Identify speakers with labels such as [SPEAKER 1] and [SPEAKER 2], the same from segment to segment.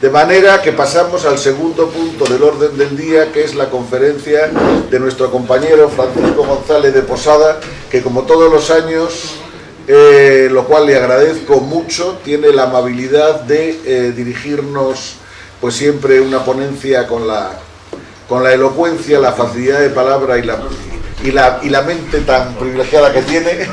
[SPEAKER 1] De manera que pasamos al segundo punto del orden del día, que es la conferencia de nuestro compañero Francisco González de Posada, que como todos los años, eh, lo cual le agradezco mucho, tiene la amabilidad de eh, dirigirnos pues siempre una ponencia con la, con la elocuencia, la facilidad de palabra y la, y la, y la mente tan privilegiada que tiene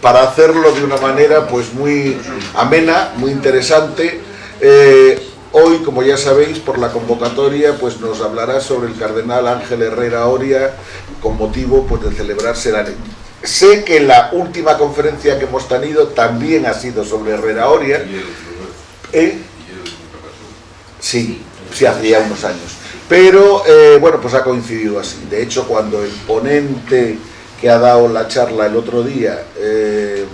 [SPEAKER 1] para hacerlo de una manera pues muy amena, muy interesante. Eh, Hoy, como ya sabéis, por la convocatoria, pues nos hablará sobre el cardenal Ángel Herrera Oria, con motivo pues, de celebrarse la... Sé que la última conferencia que hemos tenido también ha sido sobre Herrera Oria. ¿Eh? Sí, sí, hacía unos años. Pero, eh, bueno, pues ha coincidido así. De hecho, cuando el ponente que ha dado la charla el otro día... Eh,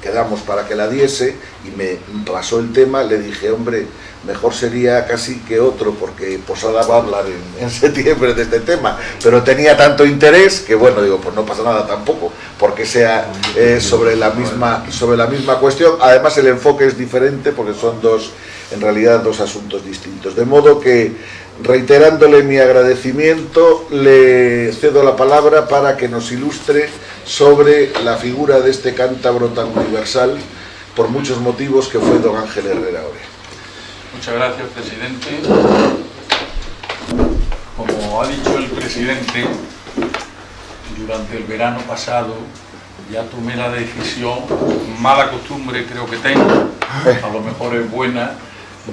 [SPEAKER 1] quedamos para que la diese y me pasó el tema, le dije, hombre, mejor sería casi que otro, porque Posada va a hablar en, septiembre de este tema, pero tenía tanto interés que bueno, digo, pues no pasa nada tampoco, porque sea eh, sobre, la misma, sobre la misma cuestión, además el enfoque es diferente porque son dos, en realidad dos asuntos distintos, de modo que reiterándole mi agradecimiento, le cedo la palabra para que nos ilustre sobre la figura de este cántabro tan universal, por muchos motivos, que fue don Ángel Herrera Oria.
[SPEAKER 2] Muchas gracias, presidente. Como ha dicho el presidente, durante el verano pasado ya tomé la decisión, mala costumbre creo que tengo, a lo mejor es buena,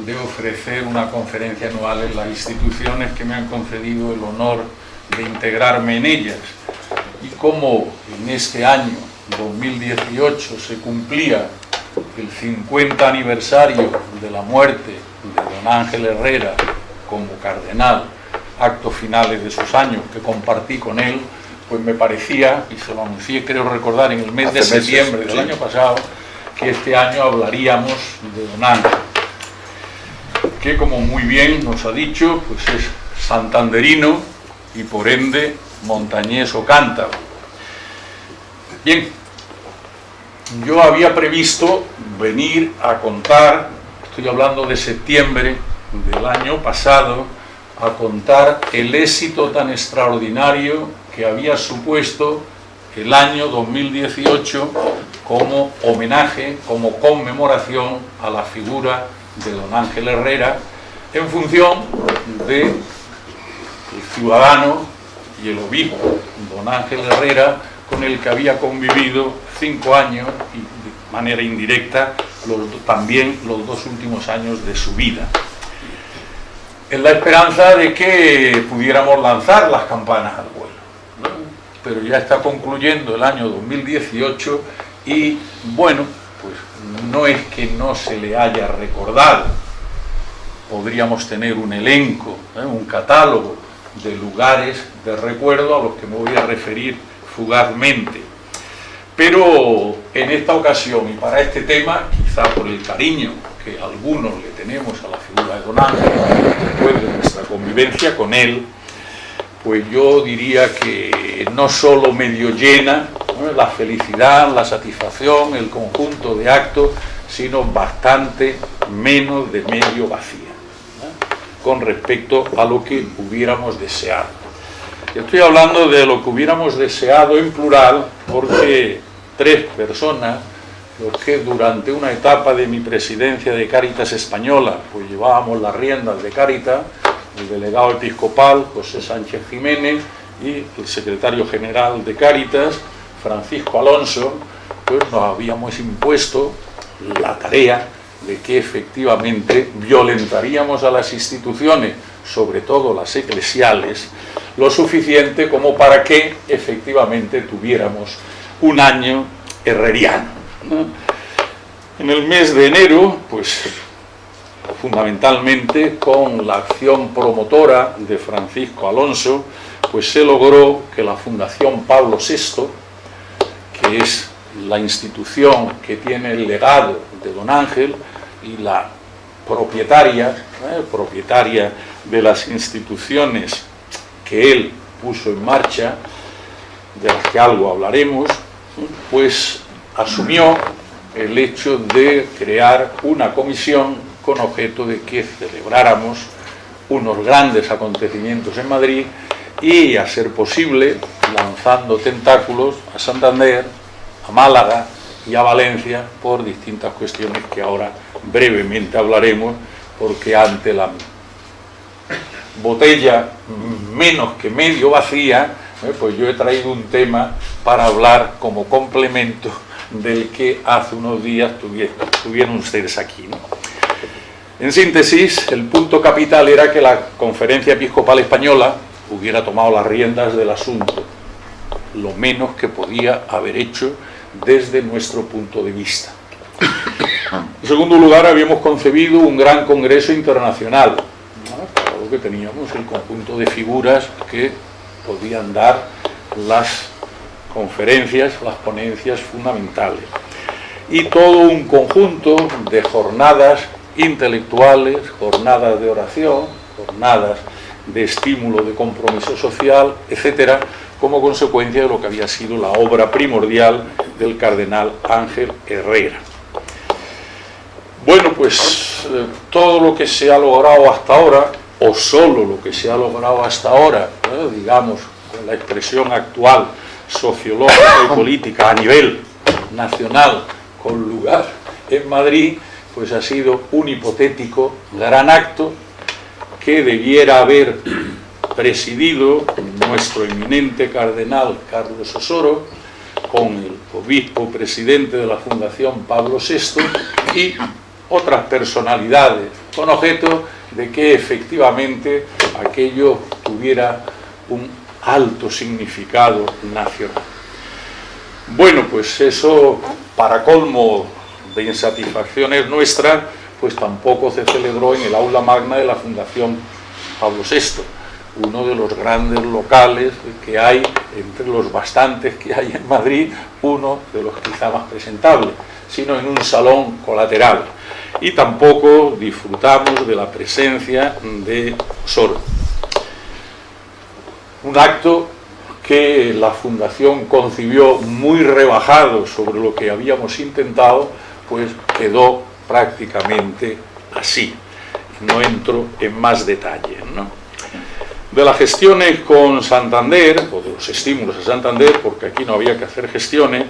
[SPEAKER 2] de ofrecer una conferencia anual en las instituciones que me han concedido el honor de integrarme en ellas. Y como en este año 2018 se cumplía el 50 aniversario de la muerte de don Ángel Herrera como cardenal, actos finales de sus años que compartí con él, pues me parecía, y se lo anuncié creo recordar en el mes de septiembre del año pasado, que este año hablaríamos de don Ángel que como muy bien nos ha dicho, pues es santanderino y por ende montañés o cántabro. Bien, yo había previsto venir a contar, estoy hablando de septiembre del año pasado, a contar el éxito tan extraordinario que había supuesto el año 2018 como homenaje, como conmemoración a la figura de don Ángel Herrera en función de ciudadano y el obispo don Ángel Herrera con el que había convivido cinco años y de manera indirecta también los dos últimos años de su vida. En la esperanza de que pudiéramos lanzar las campanas al vuelo pero ya está concluyendo el año 2018 y bueno, pues no es que no se le haya recordado, podríamos tener un elenco, ¿eh? un catálogo de lugares de recuerdo a los que me voy a referir fugazmente. Pero en esta ocasión y para este tema, quizá por el cariño que algunos le tenemos a la figura de Don Ángel, después de nuestra convivencia con él, pues yo diría que no solo medio llena la felicidad, la satisfacción, el conjunto de actos, sino bastante menos de medio vacía, con respecto a lo que hubiéramos deseado. estoy hablando de lo que hubiéramos deseado en plural, porque tres personas, los que durante una etapa de mi presidencia de Cáritas Española, pues llevábamos las riendas de Cáritas, el delegado episcopal José Sánchez Jiménez y el secretario general de Cáritas, Francisco Alonso, pues nos habíamos impuesto la tarea de que efectivamente violentaríamos a las instituciones, sobre todo las eclesiales, lo suficiente como para que efectivamente tuviéramos un año herreriano. En el mes de enero, pues fundamentalmente con la acción promotora de Francisco Alonso, pues se logró que la Fundación Pablo VI, que es la institución que tiene el legado de don Ángel y la propietaria, ¿eh? propietaria de las instituciones que él puso en marcha, de las que algo hablaremos, pues asumió el hecho de crear una comisión con objeto de que celebráramos unos grandes acontecimientos en Madrid y, a ser posible, lanzando tentáculos a Santander, a Málaga y a Valencia por distintas cuestiones que ahora brevemente hablaremos, porque ante la botella menos que medio vacía, eh, pues yo he traído un tema para hablar como complemento del que hace unos días tuvieron, ustedes aquí. En síntesis, el punto capital era que la Conferencia Episcopal Española hubiera tomado las riendas del asunto, lo menos que podía haber hecho desde nuestro punto de vista. En segundo lugar, habíamos concebido un gran congreso internacional, para lo que teníamos el conjunto de figuras que podían dar las conferencias, las ponencias fundamentales. Y todo un conjunto de jornadas intelectuales, jornadas de oración, jornadas de estímulo, de compromiso social, etcétera, como consecuencia de lo que había sido la obra primordial del cardenal Ángel Herrera. Bueno, pues eh, todo lo que se ha logrado hasta ahora, o solo lo que se ha logrado hasta ahora, digamos, con la expresión actual sociológica y política a nivel nacional, con lugar en Madrid, pues ha sido un hipotético gran acto que debiera haber presidido nuestro eminente cardenal Carlos Osoro, con el obispo presidente de la Fundación Pablo VI y otras personalidades, con objeto de que efectivamente aquello tuviera un alto significado nacional. Bueno, pues eso, para colmo de insatisfacciones nuestras, pues tampoco se celebró en el aula magna de la Fundación Pablo VI, uno de los grandes locales que hay, entre los bastantes que hay en Madrid, uno de los quizá más presentables, sino en un salón colateral. Y tampoco disfrutamos de la presencia de Sor un acto que la Fundación concibió muy rebajado sobre lo que habíamos intentado, pues quedó prácticamente así. No entro en más detalles. De las gestiones con Santander, o de los estímulos a Santander, porque aquí no había que hacer gestiones,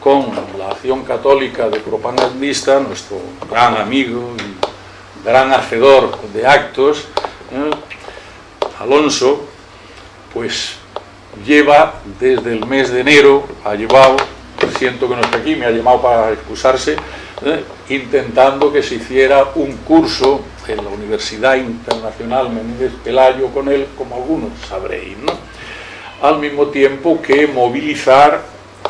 [SPEAKER 2] con la acción católica de propagandista, nuestro gran amigo y gran hacedor de actos, ¿eh? Alonso, pues lleva desde el mes de enero, ha llevado, siento que no está aquí, me ha llamado para excusarse, ¿eh? intentando que se hiciera un curso en la Universidad Internacional Menéndez Pelayo con él, como algunos sabréis, al mismo tiempo que movilizar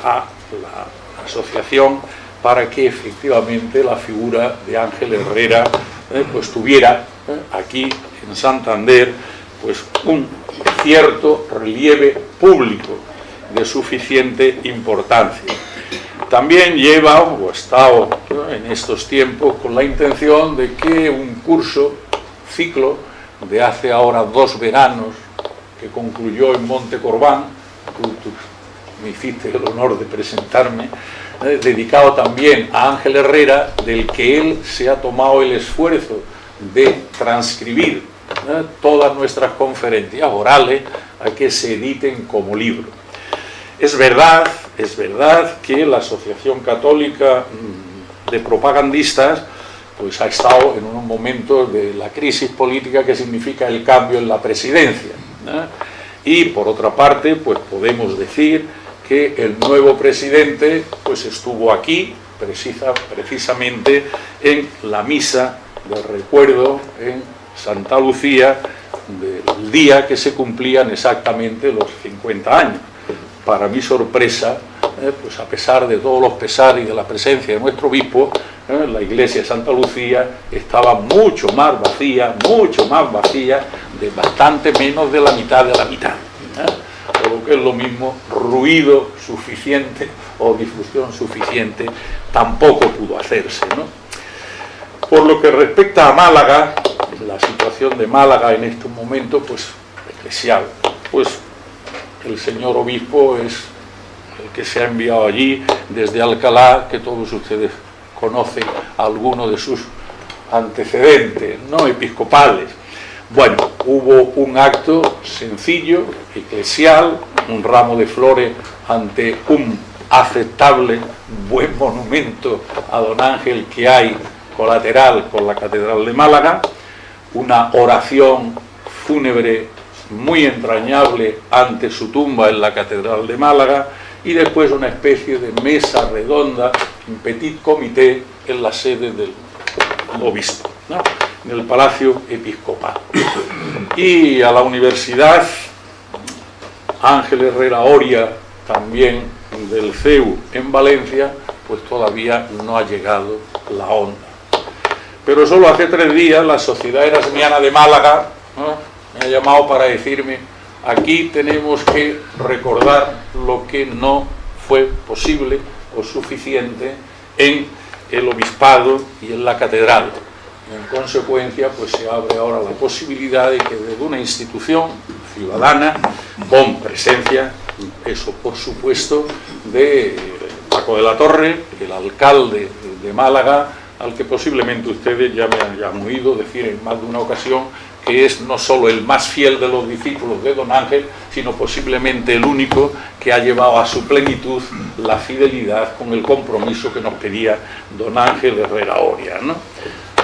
[SPEAKER 2] a la asociación para que efectivamente la figura de Ángel Herrera ¿eh? pues tuviera ¿eh? aquí en Santander pues un cierto relieve público de suficiente importancia. También lleva, o ha estado en estos tiempos, con la intención de que un curso, ciclo, de hace ahora dos veranos, que concluyó en Monte Corbán, me hiciste el honor de presentarme, dedicado también a Ángel Herrera, del que él se ha tomado el esfuerzo de transcribir todas nuestras conferencias orales a que se editen como libro. Es verdad, es verdad que la Asociación Católica mm, de Propagandistas pues ha estado en unos momentos de la crisis política que significa el cambio en la presidencia. Y por otra parte, pues podemos decir que el nuevo presidente pues estuvo aquí precisa, precisamente en la misa del recuerdo en Santa Lucía del día que se cumplían exactamente los 50 años. Para mi sorpresa, eh, pues a pesar de todos los pesares y de la presencia de nuestro obispo, eh, la iglesia de Santa Lucía estaba mucho más vacía, mucho más vacía, de bastante menos de la mitad de la mitad. ¿eh? Lo que es lo mismo, ruido suficiente o difusión suficiente tampoco pudo hacerse. Por lo que respecta a Málaga, la situación de Málaga en este momento, pues especial. Pues el señor obispo es el que se ha enviado allí desde Alcalá, que todos ustedes conocen algunos de sus antecedentes no episcopales. Bueno, hubo un acto sencillo, eclesial, un ramo de flores ante un aceptable, buen monumento a don Ángel que hay colateral con la Catedral de Málaga, una oración fúnebre muy entrañable ante su tumba en la Catedral de Málaga y después una especie de mesa redonda, un petit comité en la sede del obispo, en el Palacio Episcopal. Y a la Universidad Ángel Herrera Oria, también del CEU en Valencia, pues todavía no ha llegado la onda. Pero solo hace tres días la Sociedad Erasmiana de Málaga ha llamado para decirme aquí tenemos que recordar lo que no fue posible o suficiente en el obispado y en la catedral. En consecuencia, pues se abre ahora la posibilidad de que desde una institución ciudadana, con presencia, eso por supuesto, de Paco de la Torre, el alcalde de Málaga, al que posiblemente ustedes ya me han oído decir en más de una ocasión que es no solo el más fiel de los discípulos de don Ángel, sino posiblemente el único que ha llevado a su plenitud la fidelidad con el compromiso que nos pedía don Ángel Herrera Oria. ¿no?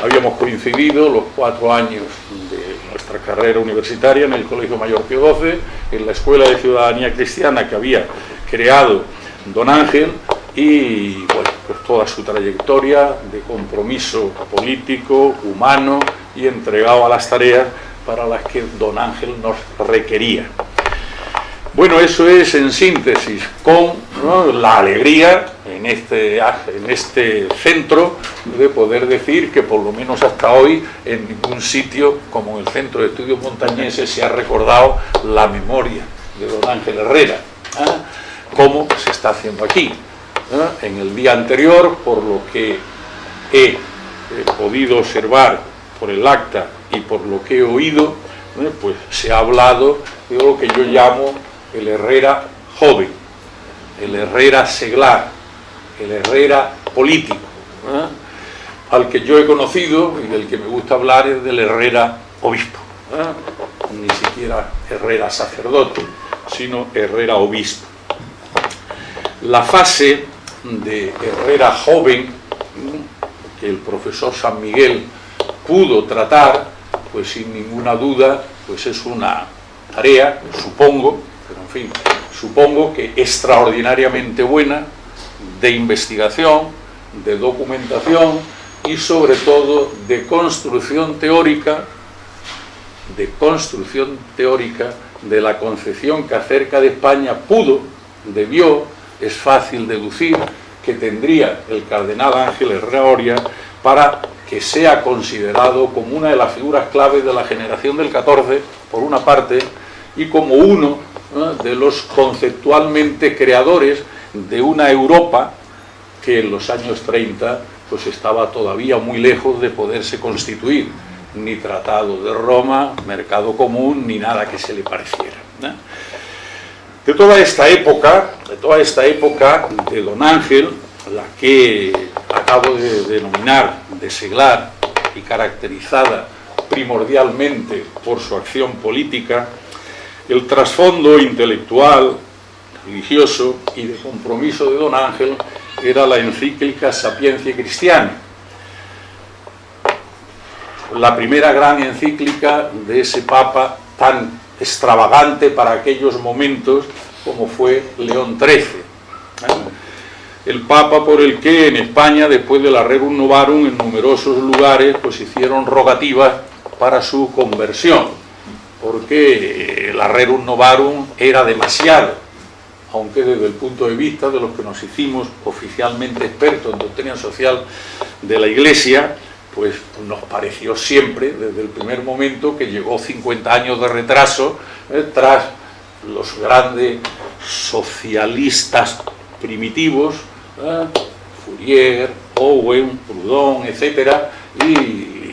[SPEAKER 2] Habíamos coincidido los cuatro años de nuestra carrera universitaria en el Colegio Mayor Pío XII, en la Escuela de Ciudadanía Cristiana que había creado don Ángel, y bueno, pues toda su trayectoria de compromiso político, humano y entregado a las tareas para las que don Ángel nos requería. Bueno, eso es en síntesis, con la alegría en este, en este centro de poder decir que por lo menos hasta hoy en ningún sitio como el Centro de Estudios Montañeses se ha recordado la memoria de don Ángel Herrera, ¿ah? como se está haciendo aquí. En el día anterior, por lo que he, podido observar por el acta y por lo que he oído, pues se ha hablado de lo que yo llamo el Herrera joven, el Herrera seglar, el Herrera político, al que yo he conocido y del que me gusta hablar es del Herrera obispo, ni siquiera Herrera sacerdote, sino Herrera obispo. La fase de Herrera joven que el profesor San Miguel pudo tratar, pues sin ninguna duda, pues es una tarea, supongo, pero en fin, supongo que extraordinariamente buena, de investigación, de documentación y sobre todo de construcción teórica, de construcción teórica de la concepción que acerca de España pudo, debió es fácil deducir que tendría el cardenal Ángel Herrera para que sea considerado como una de las figuras claves de la generación del 14, por una parte, y como uno de los conceptualmente creadores de una Europa que en los años 30 pues estaba todavía muy lejos de poderse constituir, ni Tratado de Roma, Mercado Común, ni nada que se le pareciera. De toda esta época, de toda esta época de don Ángel, la que acabo de denominar de seglar y caracterizada primordialmente por su acción política, el trasfondo intelectual, religioso y de compromiso de don Ángel era la encíclica Sapiencia Cristiana, la primera gran encíclica de ese papa tan extravagante para aquellos momentos como fue León XIII. El Papa por el que en España, después de la Rerum Novarum, en numerosos lugares pues hicieron rogativas para su conversión, porque la Rerum Novarum era demasiado, aunque desde el punto de vista de los que nos hicimos oficialmente expertos en doctrina social de la Iglesia, pues nos pareció siempre, desde el primer momento, que llegó 50 años de retraso, eh, tras los grandes socialistas primitivos, eh, Fourier, Owen, Proudhon, etc., y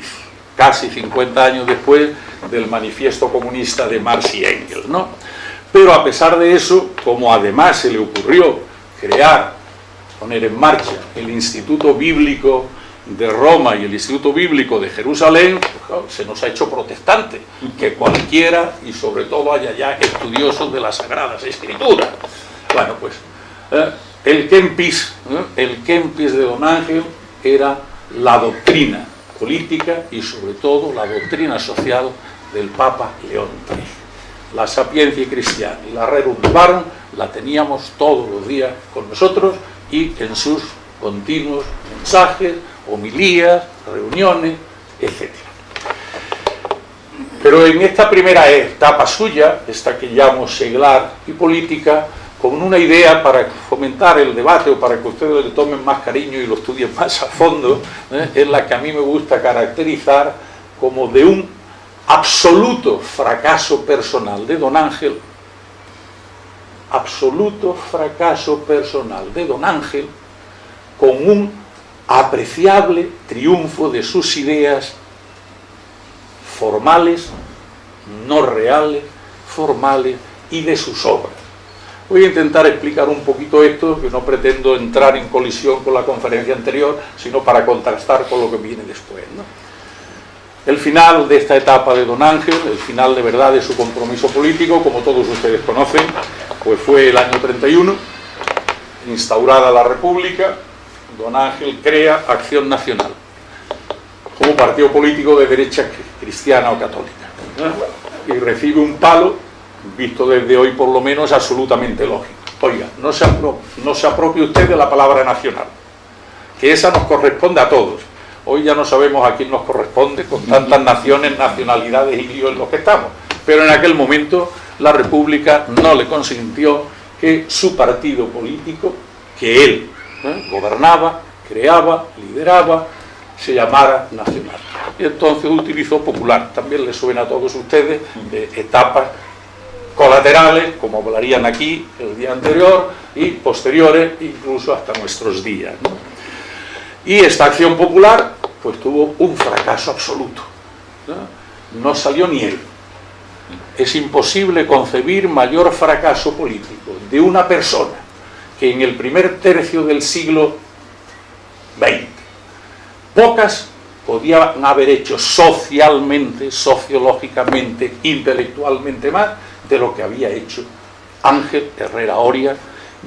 [SPEAKER 2] casi 50 años después del manifiesto comunista de Marx y Engels. ¿no? Pero a pesar de eso, como además se le ocurrió crear, poner en marcha el Instituto Bíblico de Roma y el Instituto Bíblico de Jerusalén, se nos ha hecho protestante, que cualquiera, y sobre todo haya ya estudiosos de las Sagradas Escrituras. Bueno, pues eh, el Kempis, ¿eh? el Kempis de Don Ángel era la doctrina política y sobre todo la doctrina social del Papa León XIII. La sapiencia cristiana y la Rerum la teníamos todos los días con nosotros y en sus continuos mensajes, homilías, reuniones, etc. Pero en esta primera etapa suya, esta que llamo seglar y política, con una idea para fomentar el debate o para que ustedes le tomen más cariño y lo estudien más a fondo, ¿eh? es la que a mí me gusta caracterizar como de un absoluto fracaso personal de don Ángel, absoluto fracaso personal de don Ángel, con un apreciable triunfo de sus ideas formales, no reales, formales y de sus obras. Voy a intentar explicar un poquito esto, que no pretendo entrar en colisión con la conferencia anterior, sino para contrastar con lo que viene después. El final de esta etapa de Don Ángel, el final de verdad de su compromiso político, como todos ustedes conocen, pues fue el año 31, instaurada la República, Don Ángel crea Acción Nacional, como partido político de derecha cristiana o católica. Y recibe un palo visto desde hoy por lo menos, absolutamente lógico. Oiga, no se, no se apropie usted de la palabra nacional, que esa nos corresponde a todos. Hoy ya no sabemos a quién nos corresponde con tantas naciones, nacionalidades y líos en los que estamos. Pero en aquel momento la República no le consintió que su partido político, que él ¿eh? gobernaba, creaba, lideraba, se llamara nacional. Y entonces utilizó popular. También le suena a todos ustedes de etapas colaterales, como hablarían aquí el día anterior, y posteriores, incluso hasta nuestros días. Y esta acción popular, pues tuvo un fracaso absoluto. ¿no? salió ni él. Es imposible concebir mayor fracaso político de una persona que en el primer tercio del siglo XX, pocas podían haber hecho socialmente, sociológicamente, intelectualmente más, de lo que había hecho Ángel Herrera Oria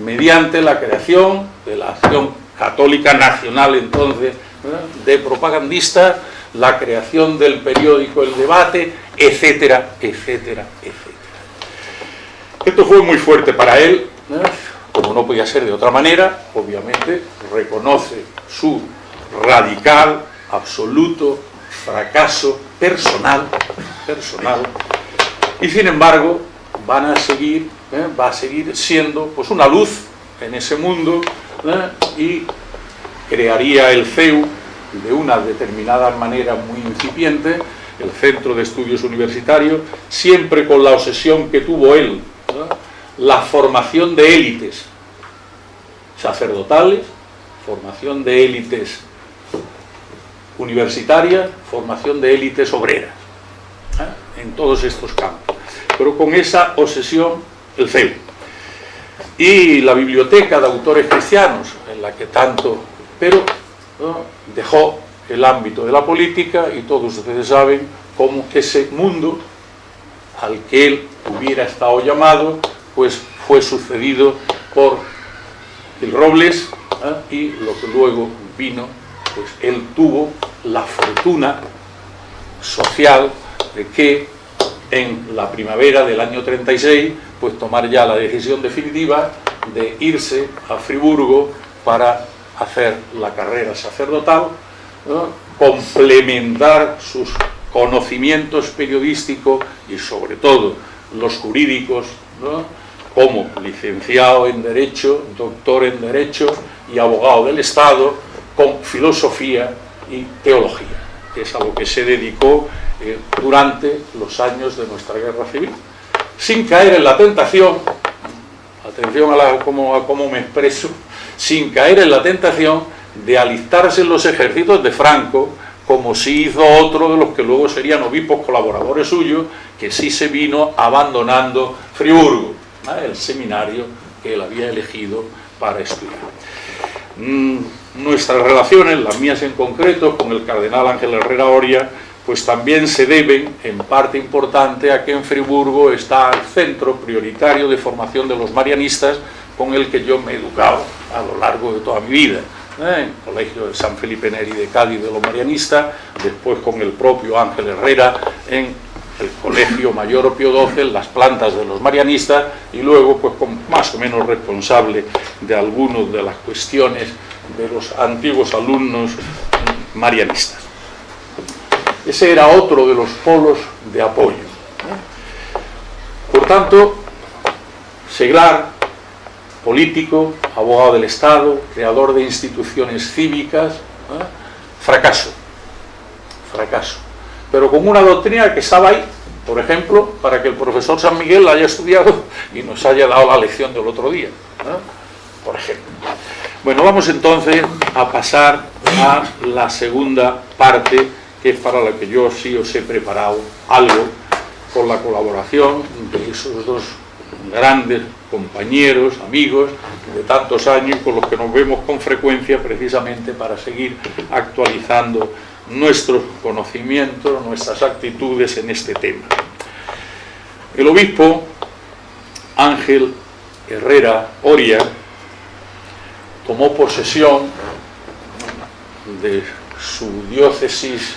[SPEAKER 2] mediante la creación de la acción católica nacional entonces de propagandista, la creación del periódico El Debate, etcétera, etcétera, etcétera. Esto fue muy fuerte para él, como no podía ser de otra manera, obviamente reconoce su radical, absoluto fracaso personal, personal y sin embargo van a seguir, ¿eh? va a seguir siendo pues una luz en ese mundo ¿eh? y crearía el CEU de una determinada manera muy incipiente, el Centro de Estudios Universitarios, siempre con la obsesión que tuvo él, la formación de élites sacerdotales, formación de élites universitarias, formación de élites obreras, ¿eh? en todos estos campos pero con esa obsesión el CEU. Y la biblioteca de autores cristianos, en la que tanto, pero dejó el ámbito de la política y todos ustedes saben cómo ese mundo al que él hubiera estado llamado, pues fue sucedido por el Robles ¿eh? y lo que luego vino, pues él tuvo la fortuna social de que en la primavera del año 36, pues tomar ya la decisión definitiva de irse a Friburgo para hacer la carrera sacerdotal, complementar sus conocimientos periodísticos y sobre todo los jurídicos, como licenciado en Derecho, doctor en Derecho y abogado del Estado, con filosofía y teología, que es a lo que se dedicó eh, durante los años de nuestra guerra civil, sin caer en la tentación, atención a, la, cómo, me expreso, sin caer en la tentación de alistarse en los ejércitos de Franco, como si hizo otro de los que luego serían obispos colaboradores suyos, que sí se vino abandonando Friburgo, el seminario que él había elegido para estudiar. Mm, nuestras relaciones, las mías en concreto, con el cardenal Ángel Herrera Oria, pues también se deben, en parte importante, a que en Friburgo está el centro prioritario de formación de los marianistas con el que yo me he educado a lo largo de toda mi vida. ¿eh? En el Colegio de San Felipe Neri de Cádiz de los marianistas, después con el propio Ángel Herrera en el Colegio Mayor Opio XII, las plantas de los marianistas, y luego pues más o menos responsable de algunas de las cuestiones de los antiguos alumnos marianistas. Ese era otro de los polos de apoyo. Por tanto, Seglar, político, abogado del Estado, creador de instituciones cívicas, fracaso, fracaso. Pero con una doctrina que estaba ahí, por ejemplo, para que el profesor San Miguel la haya estudiado y nos haya dado la lección del otro día, por ejemplo. Bueno, vamos entonces a pasar a la segunda parte, que es para la que yo sí os he preparado algo, con la colaboración de esos dos grandes compañeros, amigos de tantos años con los que nos vemos con frecuencia precisamente para seguir actualizando nuestros conocimientos, nuestras actitudes en este tema. El obispo Ángel Herrera Oria tomó posesión de su diócesis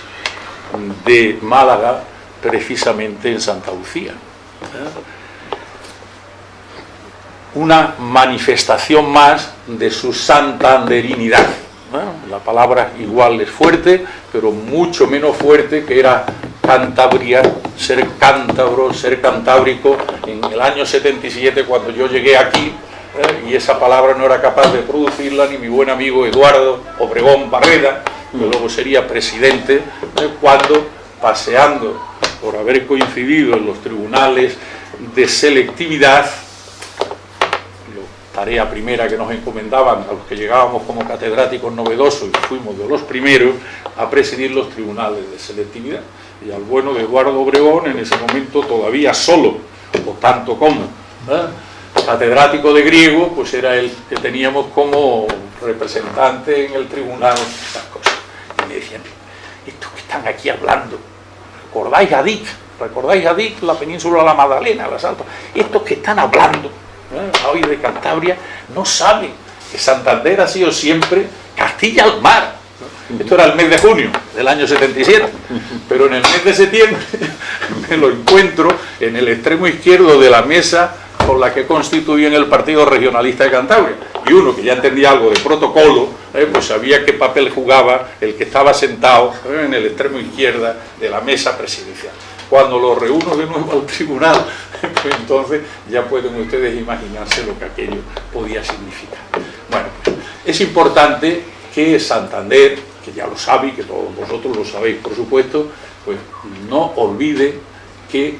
[SPEAKER 2] de Málaga precisamente en Santa Lucía. Una manifestación más de su santanderinidad. La palabra igual es fuerte, pero mucho menos fuerte que era Cantabria, ser cántabro, ser cantábrico. En el año 77, cuando yo llegué aquí, ¿eh? y esa palabra no era capaz de producirla ni mi buen amigo Eduardo Obregón Barreda, que luego sería presidente, ¿eh? cuando paseando por haber coincidido en los tribunales de selectividad, tarea primera que nos encomendaban a los que llegábamos como catedráticos novedosos y fuimos de los primeros a presidir los tribunales de selectividad. Y al bueno de Eduardo Obregón, en ese momento todavía solo, o tanto como, ¿eh? catedrático de griego, pues era el que teníamos como representante en el tribunal, estas cosas. Y me decían, estos que están aquí hablando, ¿recordáis a Dick? ¿Recordáis a Dick, la península de la Magdalena, las Alpas? Estos que están hablando ¿eh? hoy de Cantabria no saben que Santander ha sido siempre Castilla al mar. Esto era el mes de junio del año 77, pero en el mes de septiembre me lo encuentro en el extremo izquierdo de la mesa con la que constituían el Partido Regionalista de Cantabria. Y uno que ya entendía algo de protocolo, eh, pues sabía qué papel jugaba el que estaba sentado eh, en el extremo izquierda de la mesa presidencial. Cuando lo reúno de nuevo al tribunal, pues entonces ya pueden ustedes imaginarse lo que aquello podía significar. Bueno, pues, es importante que Santander, que ya lo sabe y que todos vosotros lo sabéis por supuesto, pues no olvide que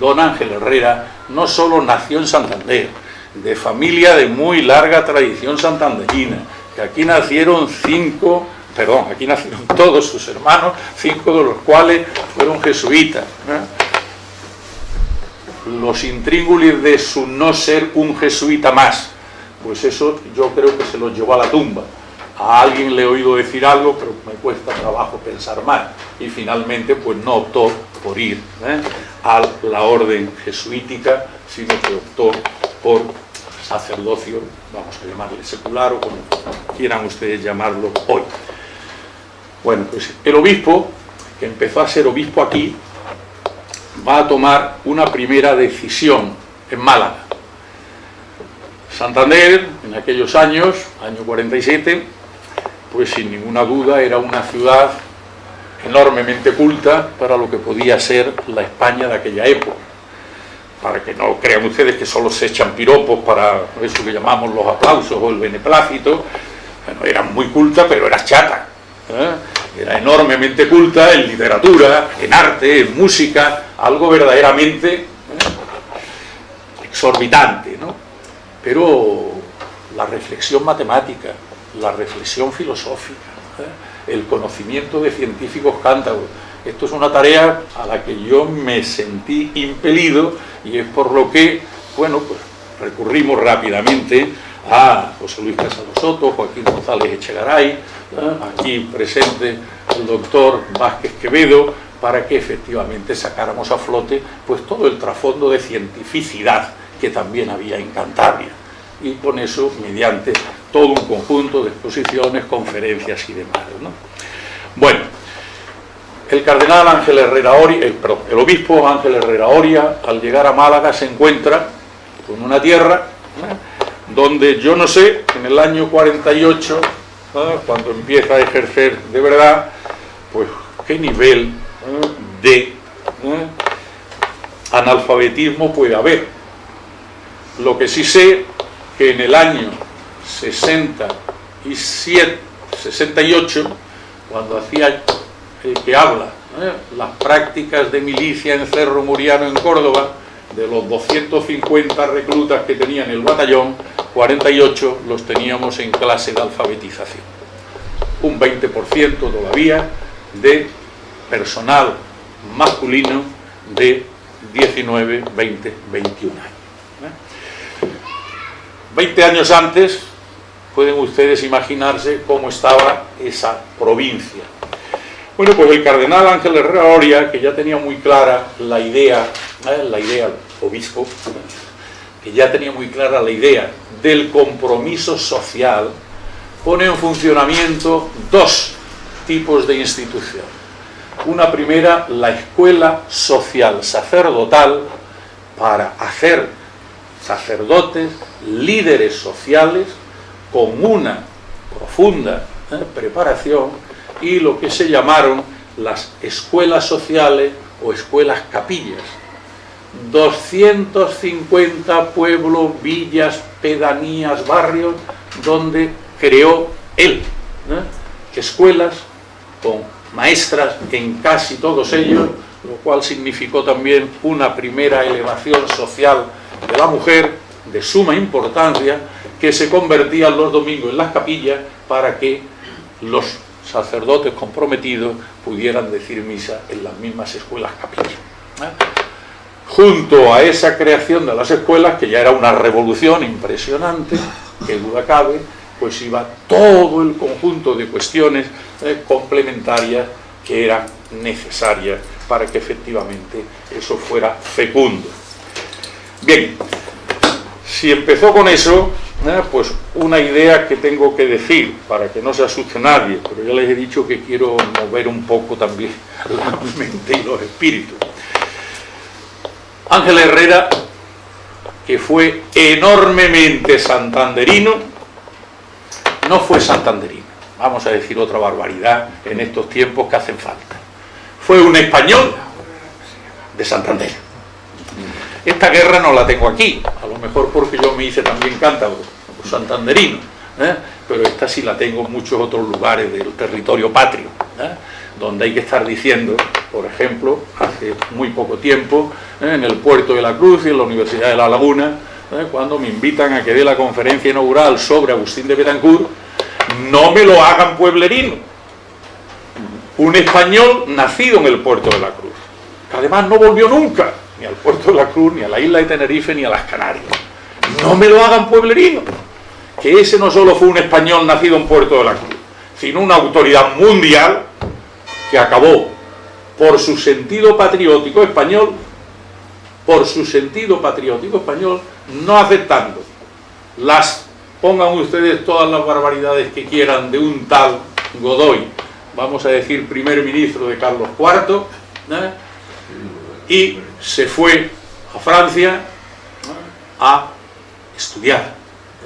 [SPEAKER 2] don Ángel Herrera no solo nació en Santander, de familia de muy larga tradición santanderina, que aquí nacieron cinco, perdón, aquí nacieron todos sus hermanos, cinco de los cuales fueron jesuitas. Los intríngulis de su no ser un jesuita más, pues eso yo creo que se los llevó a la tumba. A alguien le he oído decir algo, pero me cuesta trabajo pensar mal. Y finalmente, pues no optó por ir ¿eh? a la orden jesuítica, sino que optó por sacerdocio, vamos a llamarle secular o como quieran ustedes llamarlo hoy. Bueno, pues el obispo, que empezó a ser obispo aquí, va a tomar una primera decisión en Málaga. Santander, en aquellos años, año 47, pues sin ninguna duda era una ciudad enormemente culta para lo que podía ser la España de aquella época. Para que no crean ustedes que solo se echan piropos para eso que llamamos los aplausos o el beneplácito, bueno, era muy culta, pero era chata. ¿eh? Era enormemente culta en literatura, en arte, en música, algo verdaderamente ¿eh? exorbitante, ¿no? Pero la reflexión matemática, la reflexión filosófica, ¿eh? el conocimiento de científicos cántabros. Esto es una tarea a la que yo me sentí impelido y es por lo que, bueno, pues recurrimos rápidamente a José Luis Casado Soto, Joaquín González Echegaray, ¿eh? aquí presente el doctor Vázquez Quevedo, para que efectivamente sacáramos a flote pues todo el trasfondo de cientificidad que también había en Cantabria y con eso mediante todo un conjunto de exposiciones, conferencias y demás. Bueno, el cardenal Ángel Herrera Oria, el, el obispo Ángel Herrera Oria, al llegar a Málaga se encuentra con una tierra donde yo no sé, en el año 48, cuando empieza a ejercer de verdad, pues qué nivel de analfabetismo puede haber. Lo que sí sé que en el año 67, 68, cuando hacía el que habla, las prácticas de milicia en Cerro Muriano en Córdoba, de los 250 reclutas que tenían el batallón, 48 los teníamos en clase de alfabetización. Un 20% todavía de personal masculino de 19, 20, 21 años. 20 años antes, pueden ustedes imaginarse cómo estaba esa provincia. Bueno, pues el cardenal Ángel Herrera Oria, que ya tenía muy clara la idea, ¿eh? la idea, obispo, que ya tenía muy clara la idea del compromiso social, pone en funcionamiento dos tipos de institución. Una primera, la escuela social sacerdotal, para hacer sacerdotes, líderes sociales, con una profunda ¿eh? preparación y lo que se llamaron las escuelas sociales o escuelas capillas. 250 pueblos, villas, pedanías, barrios, donde creó él ¿eh? escuelas con maestras en casi todos ellos, lo cual significó también una primera elevación social de la mujer de suma importancia que se convertían los domingos en las capillas para que los sacerdotes comprometidos pudieran decir misa en las mismas escuelas capillas. ¿eh? Junto a esa creación de las escuelas, que ya era una revolución impresionante, que duda cabe, pues iba todo el conjunto de cuestiones eh, complementarias que eran necesarias para que efectivamente eso fuera fecundo. Bien, si empezó con eso, ¿eh? pues una idea que tengo que decir para que no se asuste nadie, pero ya les he dicho que quiero mover un poco también la mente y los espíritus. Ángel Herrera, que fue enormemente santanderino, no fue santanderino, vamos a decir otra barbaridad en estos tiempos que hacen falta. Fue un español de Santander esta guerra no la tengo aquí, a lo mejor porque yo me hice también cántabro, santanderino, ¿eh? pero esta sí la tengo en muchos otros lugares del territorio patrio, ¿eh? donde hay que estar diciendo, por ejemplo, hace muy poco tiempo, ¿eh? en el puerto de la Cruz y en la Universidad de La Laguna, cuando me invitan a que dé la conferencia inaugural sobre Agustín de Betancourt, no me lo hagan pueblerino. Un español nacido en el puerto de la Cruz, que además no volvió nunca, ni al puerto de la Cruz, ni a la isla de Tenerife, ni a las Canarias. No me lo hagan pueblerino. Que ese no solo fue un español nacido en Puerto de la Cruz, sino una autoridad mundial que acabó por su sentido patriótico español, por su sentido patriótico español, no aceptando las, pongan ustedes todas las barbaridades que quieran de un tal Godoy, vamos a decir primer ministro de Carlos IV, y se fue a Francia a estudiar,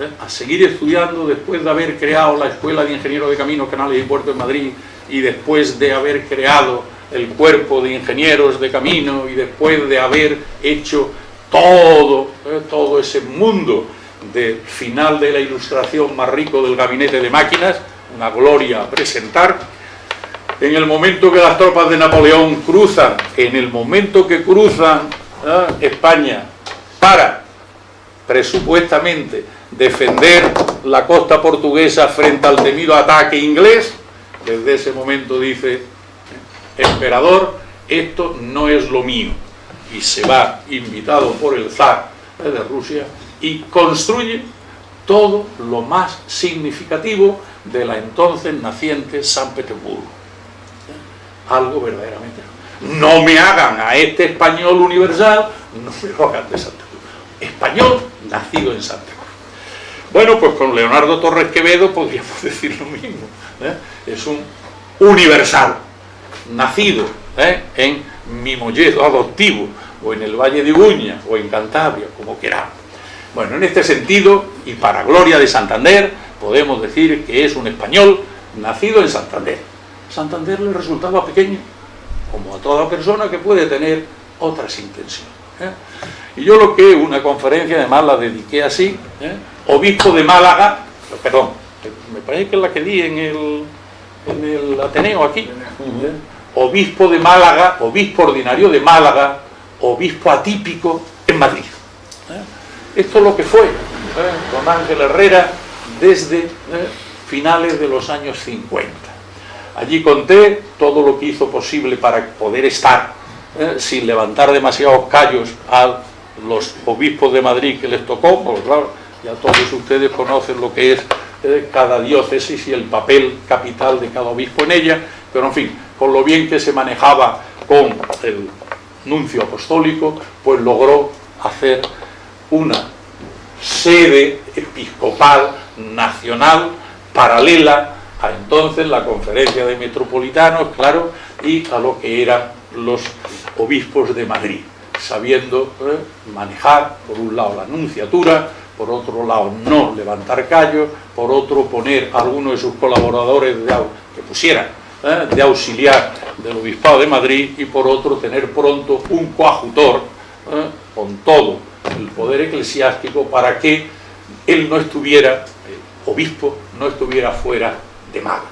[SPEAKER 2] ¿eh? a seguir estudiando después de haber creado la Escuela de Ingenieros de Caminos, Canales y Puertos en Madrid y después de haber creado el cuerpo de ingenieros de camino y después de haber hecho todo, ¿eh? todo ese mundo de final de la ilustración más rico del gabinete de máquinas, una gloria a presentar, en el momento que las tropas de Napoleón cruzan, en el momento que cruzan ¿eh? España para presupuestamente defender la costa portuguesa frente al temido ataque inglés, desde ese momento dice, emperador, esto no es lo mío. Y se va, invitado por el zar de Rusia, y construye todo lo más significativo de la entonces naciente San Petersburgo. Algo verdaderamente. No me hagan a este español universal, no me lo de Santa Cruz. Español nacido en Santa Cruz. Bueno, pues con Leonardo Torres Quevedo podríamos decir lo mismo. ¿eh? Es un universal, nacido ¿eh? en Mimolledo adoptivo, o en el Valle de Uña, o en Cantabria, como queramos. Bueno, en este sentido, y para gloria de Santander, podemos decir que es un español nacido en Santander. Santander le resultaba pequeño, como a toda persona que puede tener otras intenciones. ¿eh? Y yo lo que una conferencia, además la dediqué así, ¿eh? Obispo de Málaga, perdón, me parece que es la que di en el, en el Ateneo aquí, ¿eh? obispo de Málaga, obispo ordinario de Málaga, obispo atípico en Madrid. Esto es lo que fue don Ángel Herrera desde finales de los años 50. Allí conté todo lo que hizo posible para poder estar sin levantar demasiados callos a los obispos de Madrid que les tocó, porque claro, ya todos ustedes conocen lo que es eh, cada diócesis y el papel capital de cada obispo en ella, pero en fin, con lo bien que se manejaba con el nuncio apostólico, pues logró hacer una sede episcopal nacional paralela a entonces la conferencia de metropolitanos, claro, y a lo que eran los obispos de Madrid, sabiendo eh, manejar, por un lado, la nunciatura, por otro lado, no levantar callos, por otro, poner a alguno de sus colaboradores de, que pusieran eh, de auxiliar del Obispado de Madrid y por otro, tener pronto un coajutor eh, con todo el poder eclesiástico para que él no estuviera, el obispo, no estuviera fuera de Madrid.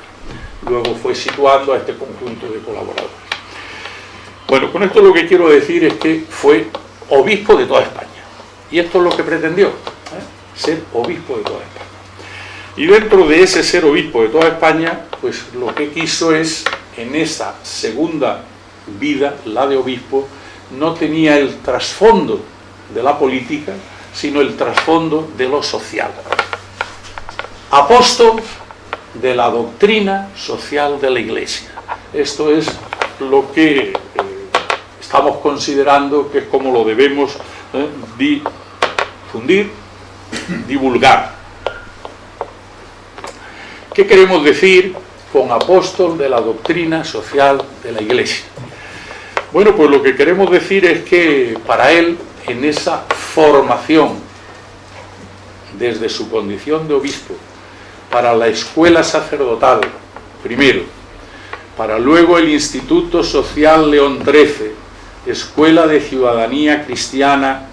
[SPEAKER 2] Luego fue situando a este conjunto de colaboradores. Bueno, con esto lo que quiero decir es que fue obispo de toda España. Y esto es lo que pretendió, ser obispo de toda España. Y dentro de ese ser obispo de toda España, pues lo que quiso es, en esa segunda vida, la de obispo, no tenía el trasfondo de la política, sino el trasfondo de lo social. Apóstol de la doctrina social de la Iglesia. Esto es lo que eh, estamos considerando que es como lo debemos eh, difundir, divulgar. ¿Qué queremos decir con apóstol de la doctrina social de la Iglesia? Bueno, pues lo que queremos decir es que para él, en esa formación, desde su condición de obispo, para la escuela sacerdotal, primero, para luego el Instituto Social León XIII, Escuela de Ciudadanía Cristiana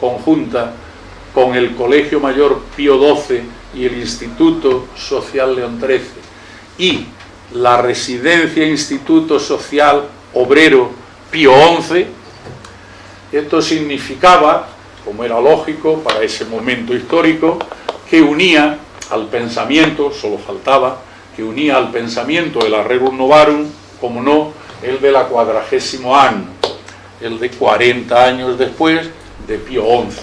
[SPEAKER 2] conjunta con el Colegio Mayor Pío XII y el Instituto Social León XIII y la Residencia Instituto Social Obrero Pío XI, esto significaba, como era lógico para ese momento histórico, que unía al pensamiento, solo faltaba, que unía al pensamiento el Arrerum Novarum, como no, el de la cuadragésimo año, el de 40 años después de Pío XI.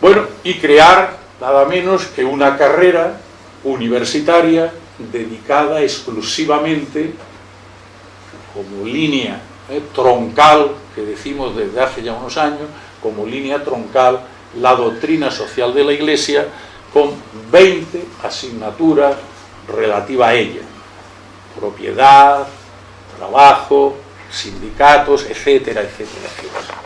[SPEAKER 2] Bueno, y crear nada menos que una carrera universitaria dedicada exclusivamente como línea eh, troncal, que decimos desde hace ya unos años, como línea troncal la doctrina social de la Iglesia con 20 asignaturas relativas a ella. Propiedad, trabajo, sindicatos, etcétera, etcétera, etcétera.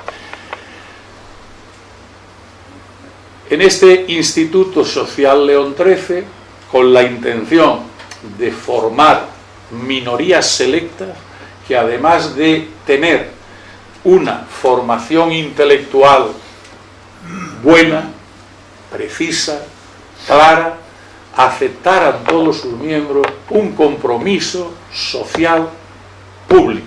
[SPEAKER 2] En este Instituto Social León XIII, con la intención de formar minorías selectas que además de tener una formación intelectual buena, precisa, clara, aceptaran todos sus miembros un compromiso social público.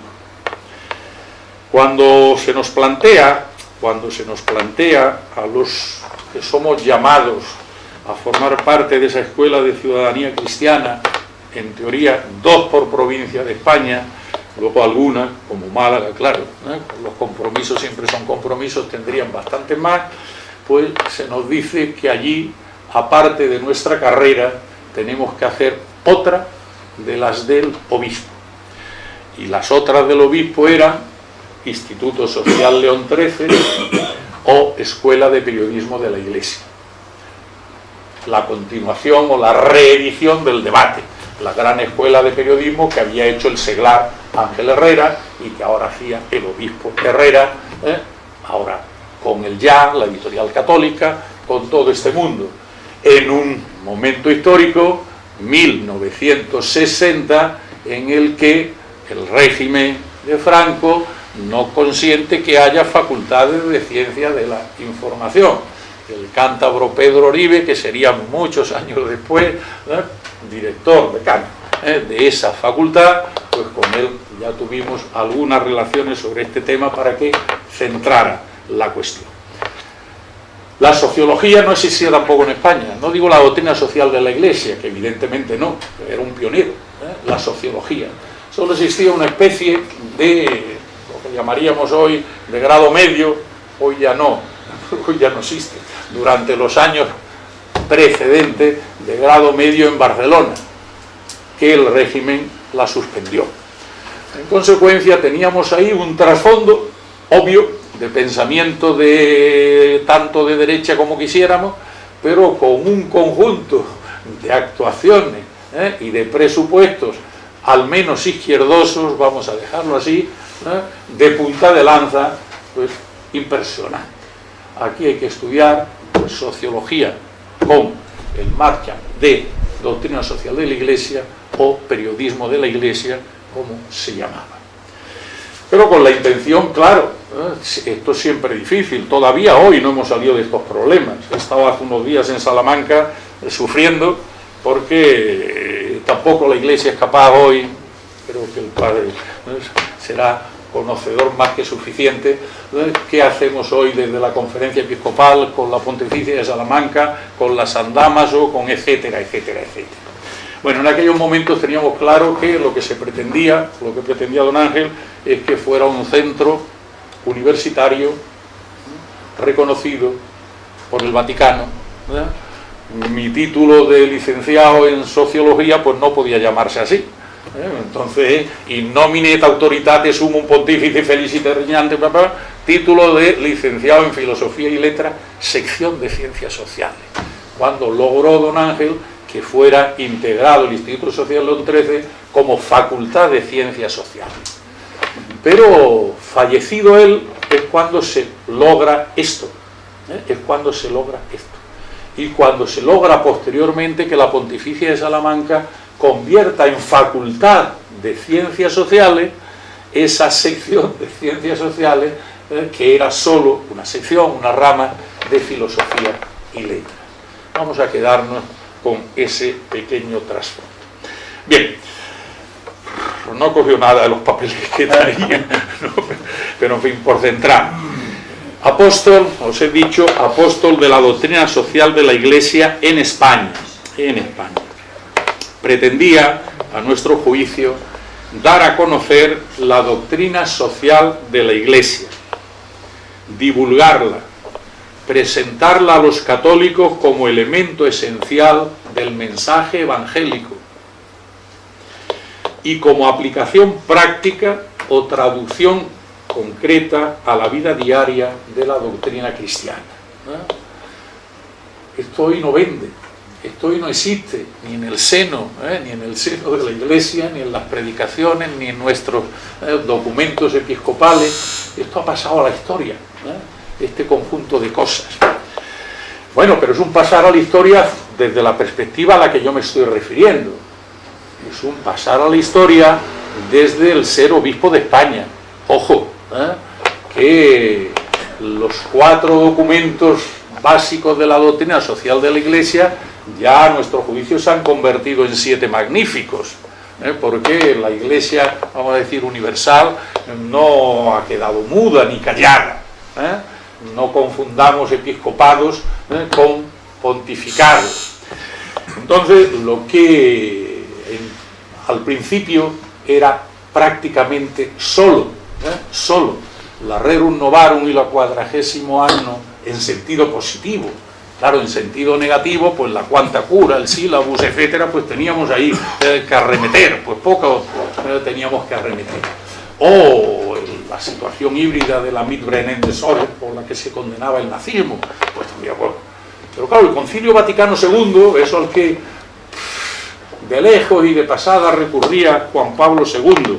[SPEAKER 2] Cuando se nos plantea, cuando se nos plantea a los que somos llamados a formar parte de esa escuela de ciudadanía cristiana, en teoría dos por provincia de España, luego algunas, como Málaga, claro, los compromisos siempre son compromisos, tendrían bastante más, pues se nos dice que allí, aparte de nuestra carrera, tenemos que hacer otra de las del obispo. Y las otras del obispo eran Instituto Social León XIII o Escuela de Periodismo de la Iglesia. La continuación o la reedición del debate, la gran escuela de periodismo que había hecho el seglar Ángel Herrera y que ahora hacía el obispo Herrera, ¿eh? ahora con el ya, la editorial católica, con todo este mundo. En un momento histórico, 1960, en el que el régimen de Franco no consiente que haya facultades de ciencia de la información. El cántabro Pedro Oribe, que sería muchos años después director decano ¿eh? de esa facultad, pues con él ya tuvimos algunas relaciones sobre este tema para que centrara la cuestión. La sociología no existía tampoco en España, no digo la doctrina social de la Iglesia, que evidentemente no, era un pionero, ¿eh? la sociología. Solo existía una especie de, lo que llamaríamos hoy, de grado medio, hoy ya no, hoy ya no existe, durante los años precedentes de grado medio en Barcelona, que el régimen la suspendió. En consecuencia teníamos ahí un trasfondo obvio de pensamiento de tanto de derecha como quisiéramos, pero con un conjunto de actuaciones ¿eh? y de presupuestos al menos izquierdosos, vamos a dejarlo así, ¿eh? de punta de lanza, pues impresionante. Aquí hay que estudiar pues, sociología con el marcha de doctrina social de la Iglesia o periodismo de la Iglesia, como se llamaba. Pero con la intención, claro. Esto es siempre difícil, todavía hoy no hemos salido de estos problemas. He estado hace unos días en Salamanca eh, sufriendo porque eh, tampoco la Iglesia es capaz hoy, creo que el Padre será conocedor más que suficiente, qué hacemos hoy desde la conferencia episcopal con la pontificia de Salamanca, con las andamas o con etcétera, etcétera, etcétera. Bueno, en aquellos momentos teníamos claro que lo que se pretendía, lo que pretendía don Ángel, es que fuera un centro universitario reconocido por el Vaticano. Mi título de licenciado en sociología pues no podía llamarse así. Entonces, in nomine et autoritate sumum pontifice felicite regnante, título de licenciado en filosofía y letra, sección de ciencias sociales. Cuando logró don Ángel que fuera integrado el Instituto Social León XIII como facultad de ciencias sociales. Pero fallecido él es cuando se logra esto, ¿eh? es cuando se logra esto. Y cuando se logra posteriormente que la Pontificia de Salamanca convierta en facultad de ciencias sociales esa sección de ciencias sociales ¿eh? que era solo una sección, una rama de filosofía y letras. Vamos a quedarnos con ese pequeño trasfondo. Bien, no cogió nada de los papeles que traía, pero en fin, por centrar. Apóstol, os he dicho, apóstol de la doctrina social de la Iglesia en España. En España. Pretendía, a nuestro juicio, dar a conocer la doctrina social de la Iglesia, divulgarla, presentarla a los católicos como elemento esencial del mensaje evangélico y como aplicación práctica o traducción concreta a la vida diaria de la doctrina cristiana. Esto hoy no vende, esto hoy no existe, ni en el seno, ¿eh? ni en el seno de la iglesia, ni en las predicaciones, ni en nuestros ¿eh? documentos episcopales, esto ha pasado a la historia. ¿eh? este conjunto de cosas. Bueno, pero es un pasar a la historia desde la perspectiva a la que yo me estoy refiriendo. Es un pasar a la historia desde el ser obispo de España. Ojo, ¿eh? que los cuatro documentos básicos de la doctrina social de la Iglesia ya a nuestro juicio se han convertido en siete magníficos. ¿eh? porque la Iglesia, vamos a decir, universal, no ha quedado muda ni callada. ¿eh? no confundamos episcopados con pontificados. Entonces, lo que al principio era prácticamente solo, ¿eh? solo la Rerum Novarum y la cuadragésimo año en sentido positivo. Claro, en sentido negativo, pues la cuanta cura, el sílabus, etcétera, pues teníamos ahí eh, que arremeter, pues poco eh, teníamos que arremeter. O la situación híbrida de la Mitbrennen de Sores, por la que se condenaba el nazismo, pues también, bueno. Pero claro, el Concilio Vaticano II, eso al que de lejos y de pasada recurría Juan Pablo II,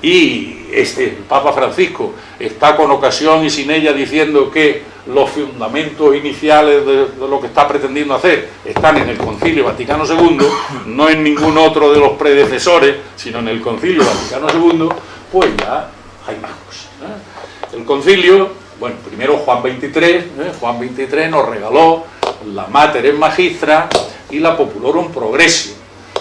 [SPEAKER 2] y este, el Papa Francisco, está con ocasión y sin ella diciendo que los fundamentos iniciales de, lo que está pretendiendo hacer están en el Concilio Vaticano II, no en ningún otro de los predecesores, sino en el Concilio Vaticano II, pues ya hay más cosas. ¿eh? El concilio, bueno, primero Juan 23, ¿eh? Juan 23 nos regaló la Mater en Magistra y la Populorum Progressio,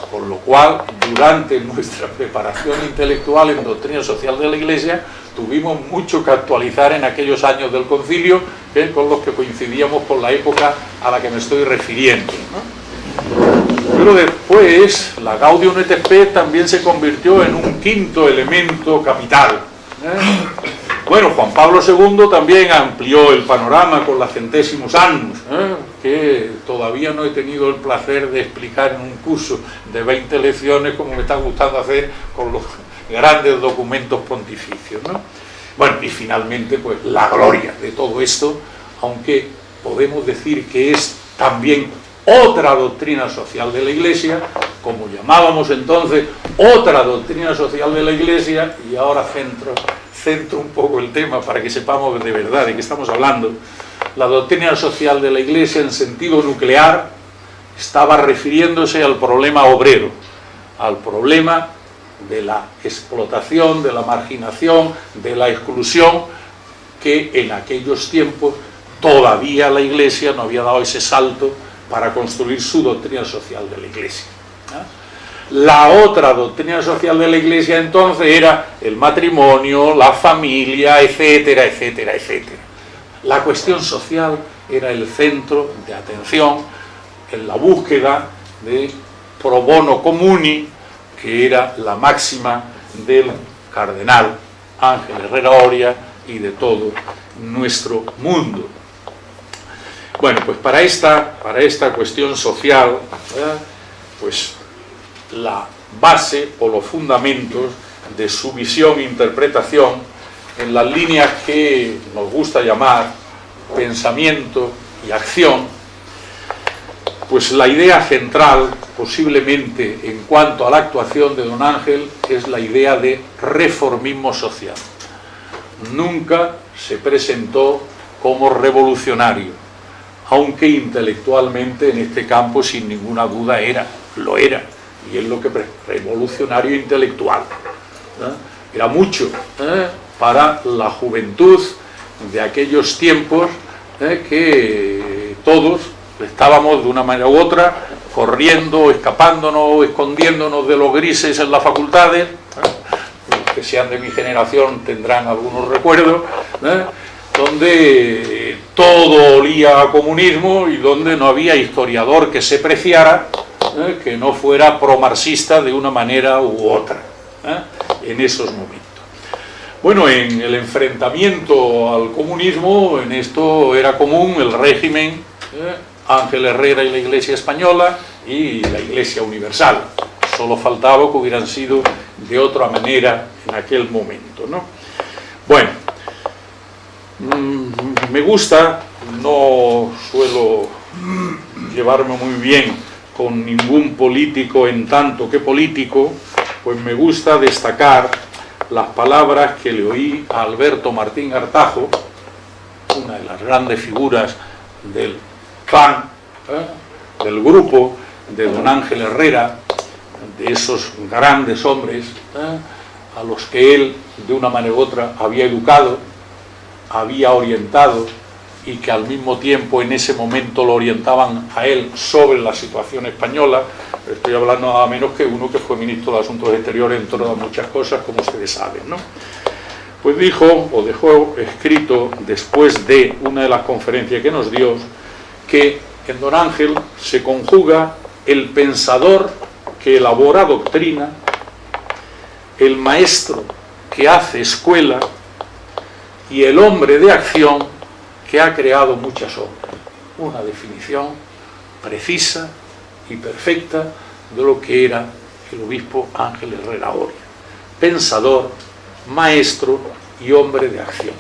[SPEAKER 2] por lo cual durante nuestra preparación intelectual en doctrina social de la Iglesia tuvimos mucho que actualizar en aquellos años del concilio con los que coincidíamos con la época a la que me estoy refiriendo. Pero después la Gaudium et también se convirtió en un quinto elemento capital. ¿eh? Bueno, Juan Pablo II también amplió el panorama con la Centésimos Annus, ¿eh? que todavía no he tenido el placer de explicar en un curso de 20 lecciones como me está gustando hacer con los grandes documentos pontificios. ¿no? Bueno, y finalmente, pues la gloria de todo esto, aunque podemos decir que es también otra doctrina social de la Iglesia, como llamábamos entonces otra doctrina social de la Iglesia, y ahora centro, centro un poco el tema para que sepamos de verdad de qué estamos hablando, la doctrina social de la Iglesia en sentido nuclear estaba refiriéndose al problema obrero, al problema de la explotación, de la marginación, de la exclusión, que en aquellos tiempos todavía la Iglesia no había dado ese salto para construir su doctrina social de la Iglesia. La otra doctrina social de la Iglesia entonces era el matrimonio, la familia, etcétera, etcétera, etcétera. La cuestión social era el centro de atención en la búsqueda de pro bono comuni, que era la máxima del cardenal Ángel Herrera Oria y de todo nuestro mundo. Bueno, pues para esta, para esta cuestión social, pues la base o los fundamentos de su visión e interpretación en las líneas que nos gusta llamar pensamiento y acción, pues la idea central, posiblemente en cuanto a la actuación de don Ángel, es la idea de reformismo social. Nunca se presentó como revolucionario, aunque intelectualmente en este campo sin ninguna duda era, lo era, y es lo que revolucionario intelectual. Era mucho ¿eh? para la juventud de aquellos tiempos ¿eh? que todos estábamos de una manera u otra corriendo, escapándonos, escondiéndonos de los grises en las facultades, los que sean de mi generación tendrán algunos recuerdos, ¿eh? donde todo olía a comunismo y donde no había historiador que se preciara ¿eh? que no fuera pro-marxista de una manera u otra, ¿eh? en esos momentos. Bueno, en el enfrentamiento al comunismo, en esto era común el régimen Ángel Herrera y la Iglesia Española y la Iglesia Universal. Solo faltaba que hubieran sido de otra manera en aquel momento. ¿no? Bueno, mm, me gusta, no suelo llevarme muy bien con ningún político en tanto que político, pues me gusta destacar las palabras que le oí a Alberto Martín Artajo, una de las grandes figuras del clan, ¿eh? del grupo de don Ángel Herrera, de esos grandes hombres ¿eh? a los que él de una manera u otra había educado, había orientado y que al mismo tiempo en ese momento lo orientaban a él sobre la situación española. Estoy hablando nada menos que uno que fue ministro de Asuntos Exteriores en todas muchas cosas, como ustedes saben. ¿no? Pues dijo, o dejó escrito después de una de las conferencias que nos dio, que en Don Ángel se conjuga el pensador que elabora doctrina, el maestro que hace escuela y el hombre de acción que ha creado muchas obras. Una definición precisa y perfecta de lo que era el obispo Ángel Herrera. Pensador, maestro y hombre de acción.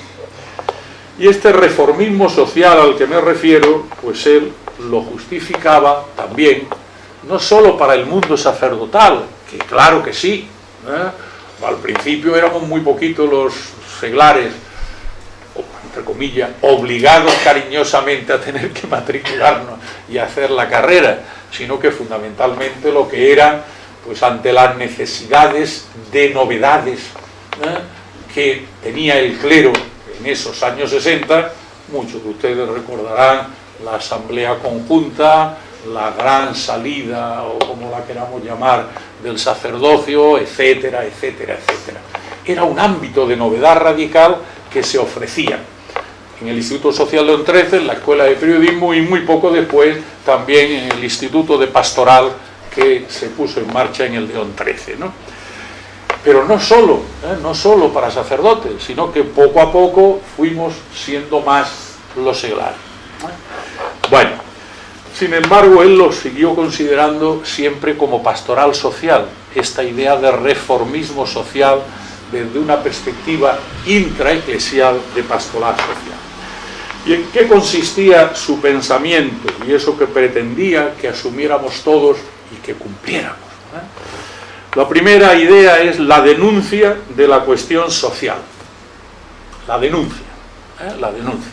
[SPEAKER 2] Y este reformismo social al que me refiero, pues él lo justificaba también, no solo para el mundo sacerdotal, que claro que sí, ¿eh? al principio éramos muy poquitos los seglares, entre comillas, obligados cariñosamente a tener que matricularnos y hacer la carrera, sino que fundamentalmente lo que eran, pues ante las necesidades de novedades ¿eh? que tenía el clero en esos años 60, muchos de ustedes recordarán la asamblea conjunta, la gran salida, o como la queramos llamar, del sacerdocio, etcétera, etcétera, etcétera. Era un ámbito de novedad radical que se ofrecía en el Instituto Social de 13, en la Escuela de Periodismo y muy poco después también en el Instituto de Pastoral que se puso en marcha en el León 13. ¿no? Pero no solo, ¿eh? no solo para sacerdotes, sino que poco a poco fuimos siendo más los seglares. Bueno, sin embargo, él lo siguió considerando siempre como pastoral social, esta idea de reformismo social desde una perspectiva intraeclesial de pastoral social. ¿Y en qué consistía su pensamiento y eso que pretendía que asumiéramos todos y que cumpliéramos? La primera idea es la denuncia de la cuestión social. La denuncia, ¿eh? la denuncia.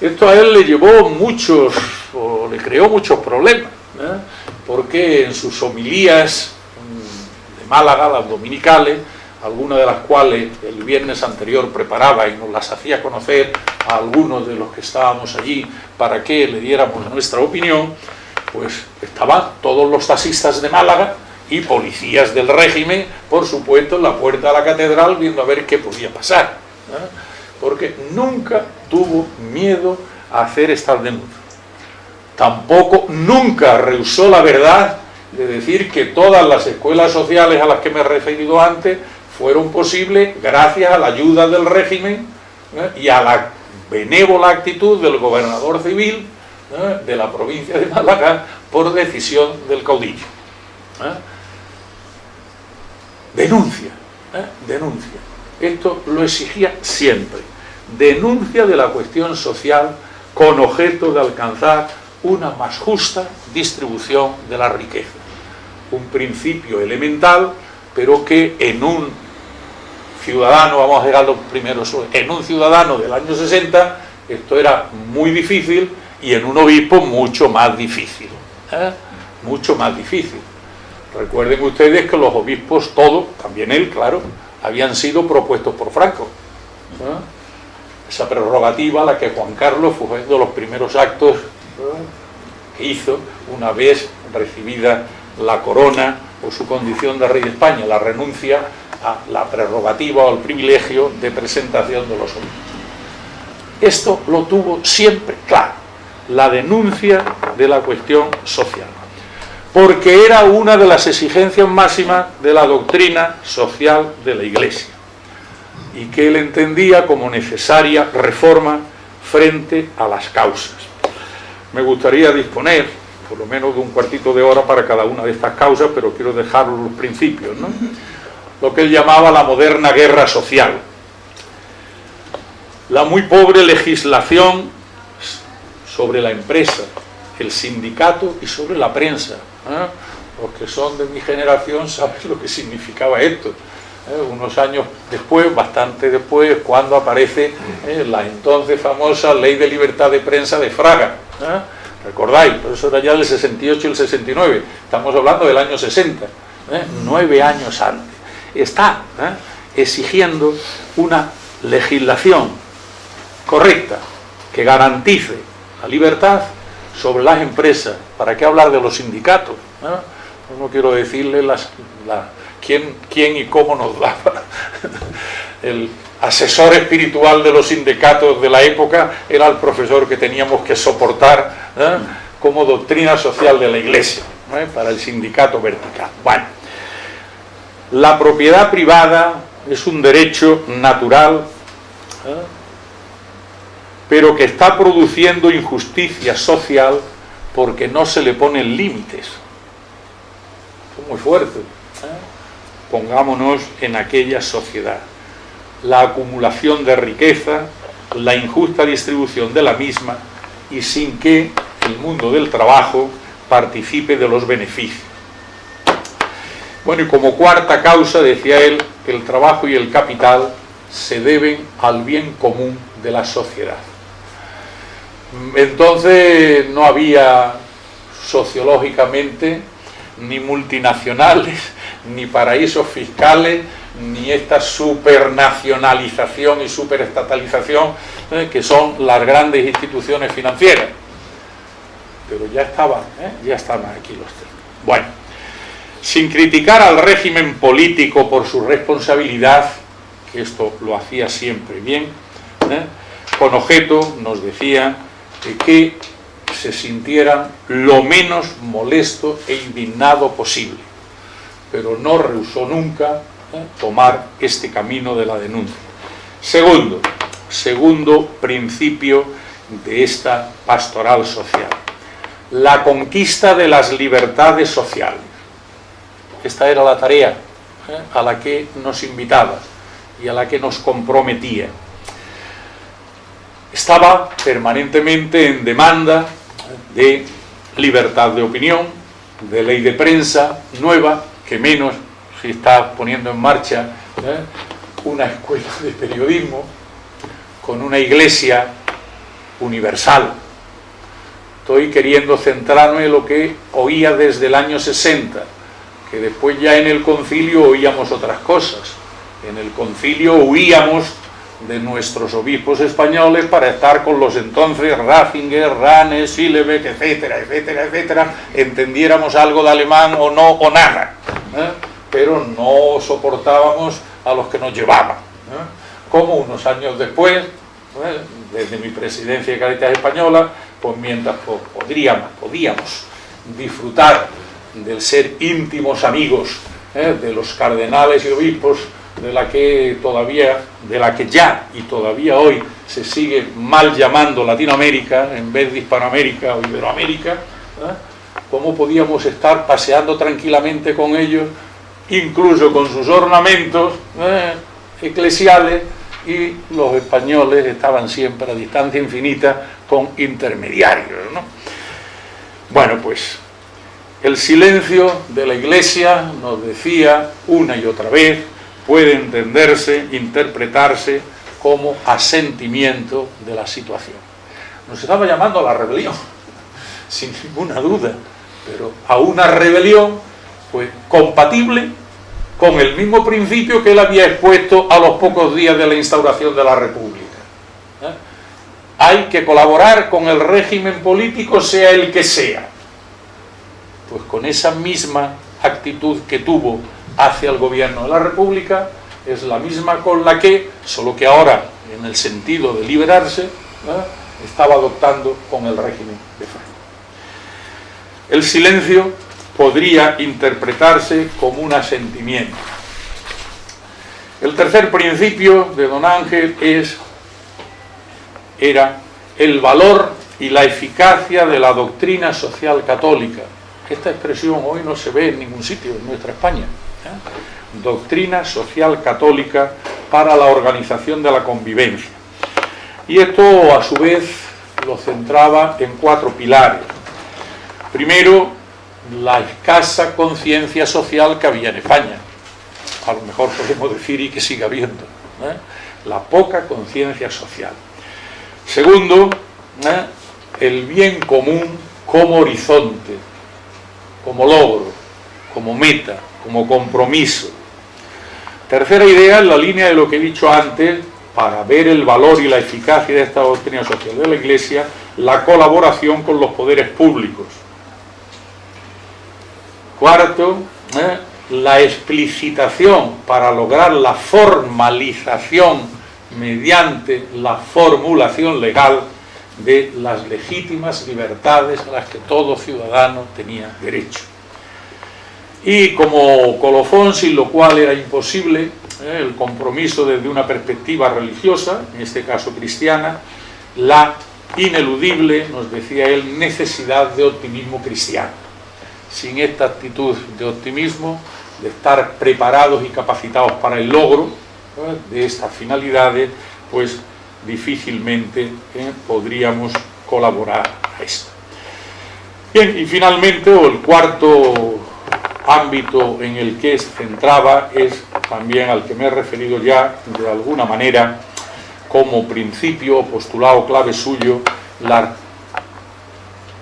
[SPEAKER 2] Esto a él le llevó muchos, o le creó muchos problemas, ¿eh? porque en sus homilías de Málaga, las dominicales, algunas de las cuales el viernes anterior preparaba y nos las hacía conocer a algunos de los que estábamos allí para que le diéramos nuestra opinión, pues estaban todos los taxistas de Málaga y policías del régimen, por supuesto, en la puerta de la catedral viendo a ver qué podía pasar. Porque nunca tuvo miedo a hacer estas denuncias. Tampoco, nunca rehusó la verdad de decir que todas las escuelas sociales a las que me he referido antes fueron posibles gracias a la ayuda del régimen ¿eh? y a la benévola actitud del gobernador civil ¿eh? de la provincia de Málaga por decisión del caudillo. ¿eh? Denuncia, denuncia. Esto lo exigía siempre. Denuncia de la cuestión social con objeto de alcanzar una más justa distribución de la riqueza. Un principio elemental, pero que en un ciudadano, vamos a llegar los primeros, en un ciudadano del año 60 esto era muy difícil y en un obispo mucho más difícil, ¿eh? mucho más difícil. Recuerden ustedes que los obispos todos, también él, claro, habían sido propuestos por Franco. ¿eh? Esa prerrogativa, la que Juan Carlos fue uno de los primeros actos ¿eh? que hizo una vez recibida la corona o su condición de rey de España, la renuncia a la prerrogativa o el privilegio de presentación de los obispos. Esto lo tuvo siempre claro, la denuncia de la cuestión social, porque era una de las exigencias máximas de la doctrina social de la Iglesia y que él entendía como necesaria reforma frente a las causas. Me gustaría disponer por lo menos de un cuartito de hora para cada una de estas causas, pero quiero dejar los principios. ¿no? Lo que él llamaba la moderna guerra social. La muy pobre legislación sobre la empresa, el sindicato y sobre la prensa. ¿eh? Los que son de mi generación saben lo que significaba esto. ¿eh? Unos años después, bastante después, cuando aparece ¿eh? la entonces famosa Ley de Libertad de Prensa de Fraga. ¿Recordáis? eso era ya del 68 y el 69. Estamos hablando del año 60. Nueve años antes está ¿eh? exigiendo una legislación correcta que garantice la libertad sobre las empresas. ¿Para qué hablar de los sindicatos? ¿Eh? No quiero decirle las, quién, quién y cómo nos daba. El asesor espiritual de los sindicatos de la época era el profesor que teníamos que soportar ¿eh? como doctrina social de la iglesia para el sindicato vertical. Bueno, la propiedad privada es un derecho natural, ¿eh? pero que está produciendo injusticia social porque no se le ponen límites. Es muy fuerte. ¿eh? Pongámonos en aquella sociedad. La acumulación de riqueza, la injusta distribución de la misma y sin que el mundo del trabajo participe de los beneficios. Bueno, y como cuarta causa, decía él, el trabajo y el capital se deben al bien común de la sociedad. Entonces no había sociológicamente ni multinacionales, ni paraísos fiscales, ni esta supernacionalización y superestatalización eh, que son las grandes instituciones financieras. Pero ya estaban, ¿eh? ya estaban aquí los tres. Bueno, sin criticar al régimen político por su responsabilidad, que esto lo hacía siempre bien, ¿eh? con objeto nos decía que se sintieran lo menos molesto e indignado posible, pero no rehusó nunca ¿eh? tomar este camino de la denuncia. Segundo, segundo principio de esta pastoral social, la conquista de las libertades sociales. Esta era la tarea ¿eh? a la que nos invitaba y a la que nos comprometía estaba permanentemente en demanda de libertad de opinión, de ley de prensa nueva, que menos si está poniendo en marcha ¿eh? una escuela de periodismo con una iglesia universal. Estoy queriendo centrarme en lo que oía desde el año 60, que después ya en el concilio oíamos otras cosas. En el concilio huíamos de nuestros obispos españoles para estar con los entonces Ratzinger, Ranes, Sillebeck, etcétera, etcétera, etcétera, entendiéramos algo de alemán o no, o nada, ¿eh? pero no soportábamos a los que nos llevaban. ¿eh? Como unos años después, ¿eh? desde mi presidencia de Caritas Española, pues mientras podríamos, podíamos disfrutar del ser íntimos amigos de los cardenales y obispos de la que todavía, de la que ya y todavía hoy se sigue mal llamando Latinoamérica en vez de Hispanoamérica o Iberoamérica, cómo podíamos estar paseando tranquilamente con ellos, incluso con sus ornamentos ¿eh? eclesiales, y los españoles estaban siempre a distancia infinita con intermediarios. Bueno, pues el silencio de la Iglesia nos decía una y otra vez puede entenderse, interpretarse como asentimiento de la situación. Nos estaba llamando a la rebelión, sin ninguna duda, pero a una rebelión pues, compatible con el mismo principio que él había expuesto a los pocos días de la instauración de la República. ¿eh? Hay que colaborar con el régimen político, sea el que sea. Pues con esa misma actitud que tuvo hacia el gobierno de la República es la misma con la que, solo que ahora, en el sentido de liberarse, estaba adoptando con el régimen de Franco. El silencio podría interpretarse como un asentimiento. El tercer principio de don Ángel es, era el valor y la eficacia de la doctrina social católica. Esta expresión hoy no se ve en ningún sitio en nuestra España. Doctrina social católica para la organización de la convivencia. Y esto a su vez lo centraba en cuatro pilares. Primero, la escasa conciencia social que había en España. A lo mejor podemos decir y que siga habiendo. ¿eh? La poca conciencia social. Segundo, ¿eh? el bien común como horizonte, como logro, como meta, como compromiso. Tercera idea, en la línea de lo que he dicho antes, para ver el valor y la eficacia de esta doctrina social de la Iglesia, la colaboración con los poderes públicos. Cuarto, ¿eh? la explicitación para lograr la formalización mediante la formulación legal de las legítimas libertades a las que todo ciudadano tenía derecho y como colofón, sin lo cual era imposible eh, el compromiso desde una perspectiva religiosa, en este caso cristiana, la ineludible, nos decía él, necesidad de optimismo cristiano. Sin esta actitud de optimismo, de estar preparados y capacitados para el logro de estas finalidades, pues difícilmente eh, podríamos colaborar a esto. Bien, y finalmente, el cuarto ámbito en el que se centraba es también al que me he referido ya de alguna manera como principio o postulado clave suyo las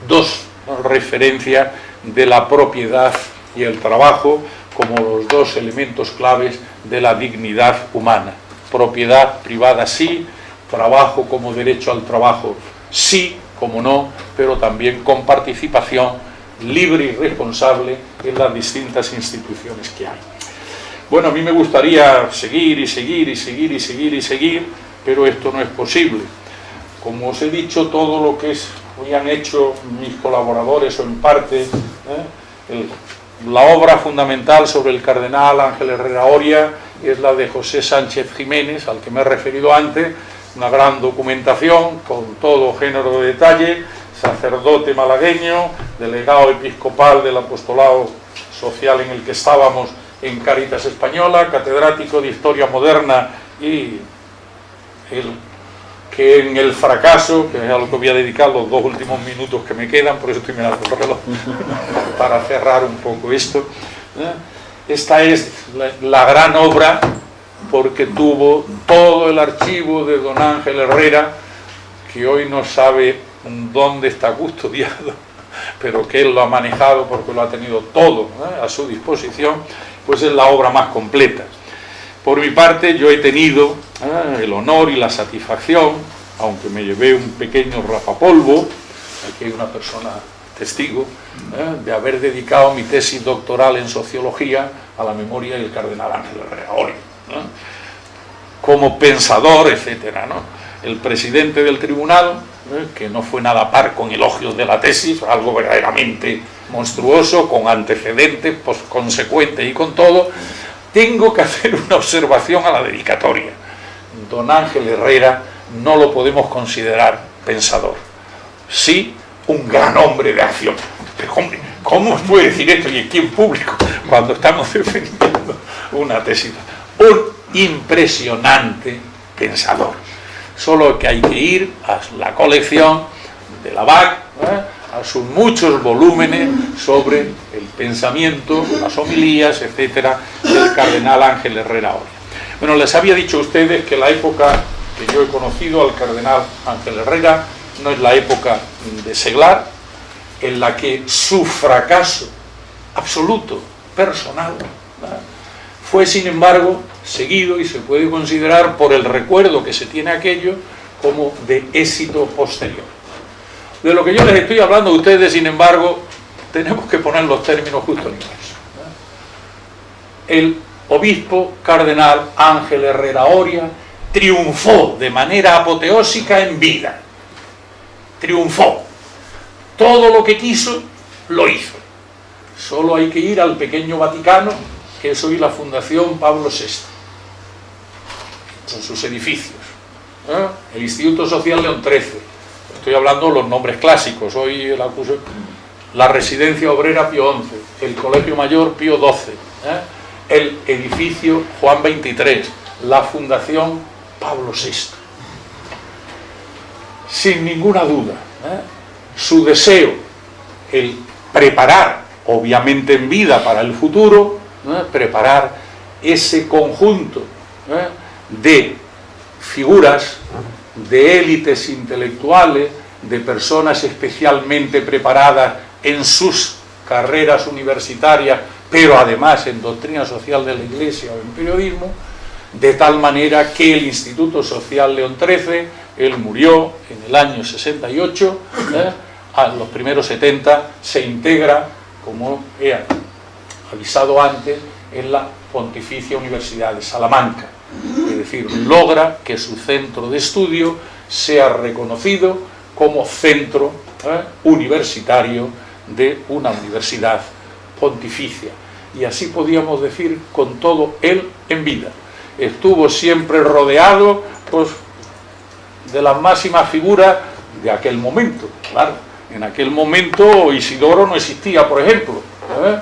[SPEAKER 2] dos referencias de la propiedad y el trabajo como los dos elementos claves de la dignidad humana. Propiedad privada sí, trabajo como derecho al trabajo sí, como no, pero también con participación libre y responsable en las distintas instituciones que hay. Bueno, a mí me gustaría seguir y seguir y seguir y seguir y seguir, pero esto no es posible. Como os he dicho, todo lo que es, hoy han hecho mis colaboradores o en parte, ¿eh? la obra fundamental sobre el cardenal Ángel Herrera Oria es la de José Sánchez Jiménez, al que me he referido antes, una gran documentación con todo género de detalle, sacerdote malagueño, delegado episcopal del apostolado social en el que estábamos en Caritas Española, catedrático de Historia Moderna y el, que en el fracaso, que es a lo que voy a dedicar los dos últimos minutos que me quedan, por eso estoy mirando el reloj, para cerrar un poco esto. ¿eh? Esta es la, la gran obra porque tuvo todo el archivo de don Ángel Herrera, que hoy no sabe dónde está custodiado, pero que él lo ha manejado porque lo ha tenido todo a su disposición, pues es la obra más completa. Por mi parte, yo he tenido el honor y la satisfacción, aunque me llevé un pequeño rapapolvo, aquí hay una persona testigo, de haber dedicado mi tesis doctoral en sociología a la memoria del cardenal Ángel Herrera como pensador, etcétera, ¿no? El presidente del tribunal ¿eh? que no fue nada par con elogios de la tesis, algo verdaderamente monstruoso, con antecedentes, pues, consecuentes y con todo, tengo que hacer una observación a la dedicatoria. Don Ángel Herrera no lo podemos considerar pensador. Sí, un gran hombre de acción. Pero hombre, ¿cómo puede decir esto y aquí en público cuando estamos defendiendo una tesis? Un impresionante pensador solo que hay que ir a la colección de la BAC, ¿eh? a sus muchos volúmenes sobre el pensamiento, las homilías, etcétera, del cardenal Ángel Herrera Oria. Bueno, les había dicho a ustedes que la época que yo he conocido al cardenal Ángel Herrera no es la época de Seglar, en la que su fracaso absoluto, personal, fue sin embargo seguido y se puede considerar por el recuerdo que se tiene aquello como de éxito posterior. De lo que yo les estoy hablando a ustedes, sin embargo, tenemos que poner los términos justo en inverso. El obispo cardenal Ángel Herrera Oria triunfó de manera apoteósica en vida. Triunfó. Todo lo que quiso, lo hizo. Solo hay que ir al pequeño Vaticano, que es hoy la Fundación Pablo VI en sus edificios. ¿eh? El Instituto Social León XIII, estoy hablando de los nombres clásicos, hoy el acuso, la Residencia Obrera Pío XI, el Colegio Mayor Pío XII, ¿eh? el edificio Juan XXIII, la Fundación Pablo VI. Sin ninguna duda, ¿eh? su deseo, el preparar, obviamente en vida para el futuro, preparar ese conjunto de figuras, de élites intelectuales, de personas especialmente preparadas en sus carreras universitarias, pero además en doctrina social de la Iglesia o en periodismo, de tal manera que el Instituto Social León XIII, él murió en el año 68, ¿eh? a los primeros 70 se integra, como he avisado antes, en la Pontificia Universidad de Salamanca decir, logra que su centro de estudio sea reconocido como centro ¿eh? universitario de una universidad pontificia. Y así podíamos decir con todo él en vida. Estuvo siempre rodeado pues, de las máximas figuras de aquel momento, claro. En aquel momento Isidoro no existía, por ejemplo. ¿eh?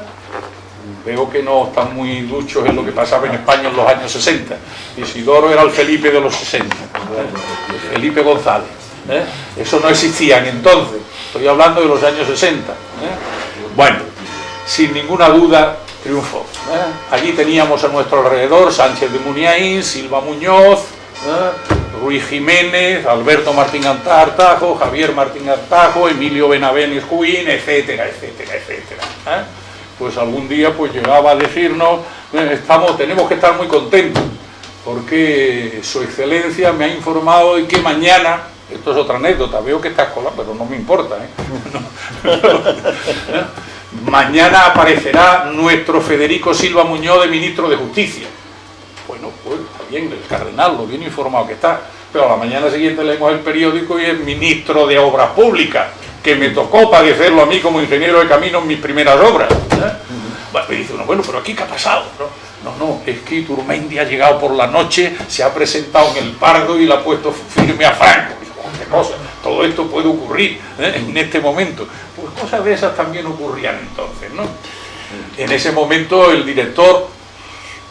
[SPEAKER 2] Veo que no están muy duchos en lo que pasaba en España en los años 60. Isidoro era el Felipe de los 60, Felipe González. ¿eh? Eso no existía entonces, estoy hablando de los años 60. ¿eh? Bueno, sin ninguna duda triunfó. Allí teníamos a nuestro alrededor Sánchez de Muniain, Silva Muñoz, Ruiz Jiménez, Alberto Martín Artajo, Javier Martín Artajo, Emilio Benavenes Juín, etcétera, etcétera, etcétera. ¿eh? Pues algún día pues llegaba a decirnos, estamos, tenemos que estar muy contentos, porque su excelencia me ha informado de que mañana, esto es otra anécdota, veo que está escolar, pero no me importa, ¿eh? mañana aparecerá nuestro Federico Silva Muñoz de Ministro de Justicia bueno, pues está bien, el cardenal, lo bien informado que está. Pero a la mañana siguiente leemos el periódico y el ministro de Obras Públicas, que me tocó padecerlo a mí como ingeniero de camino en mis primeras obras. ¿eh? Bueno, y dice bueno, pero aquí qué ha pasado, ¿no? No, es que Iturmendi ha llegado por la noche, se ha presentado en el Pardo y le ha puesto firme a Franco. Todo esto puede ocurrir ¿eh? en este momento. Pues cosas de esas también ocurrían entonces, ¿no? En ese momento el director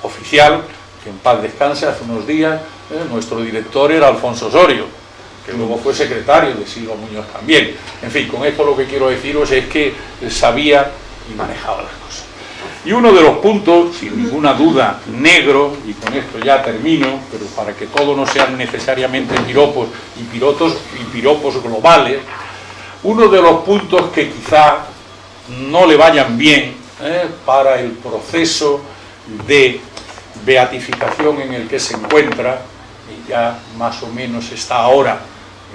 [SPEAKER 2] oficial en paz descanse, hace unos días, eh, nuestro director era Alfonso Osorio, que luego fue secretario de Silva Muñoz también. En fin, con esto lo que quiero deciros es que sabía y manejaba las cosas. Y uno de los puntos, sin ninguna duda, negro, y con esto ya termino, pero para que todo no sean necesariamente piropos y, pirotos, y piropos globales, uno de los puntos que quizá no le vayan bien eh, para el proceso de beatificación en el que se encuentra, y ya más o menos está ahora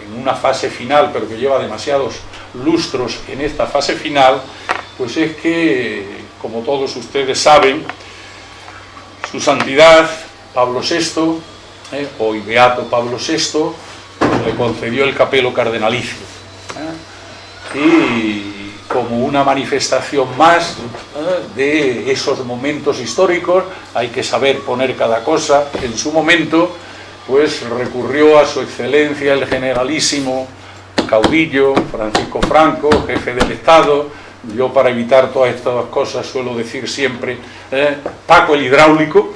[SPEAKER 2] en una fase final, pero que lleva demasiados lustros en esta fase final, pues es que, como todos ustedes saben, su santidad Pablo VI, eh, hoy beato Pablo VI, le concedió el capelo cardenalicio. ¿eh? Y como una manifestación más ¿eh? de esos momentos históricos, hay que saber poner cada cosa en su momento, pues recurrió a su excelencia el generalísimo caudillo Francisco Franco, jefe del Estado, yo para evitar todas estas cosas suelo decir siempre ¿eh? Paco el hidráulico,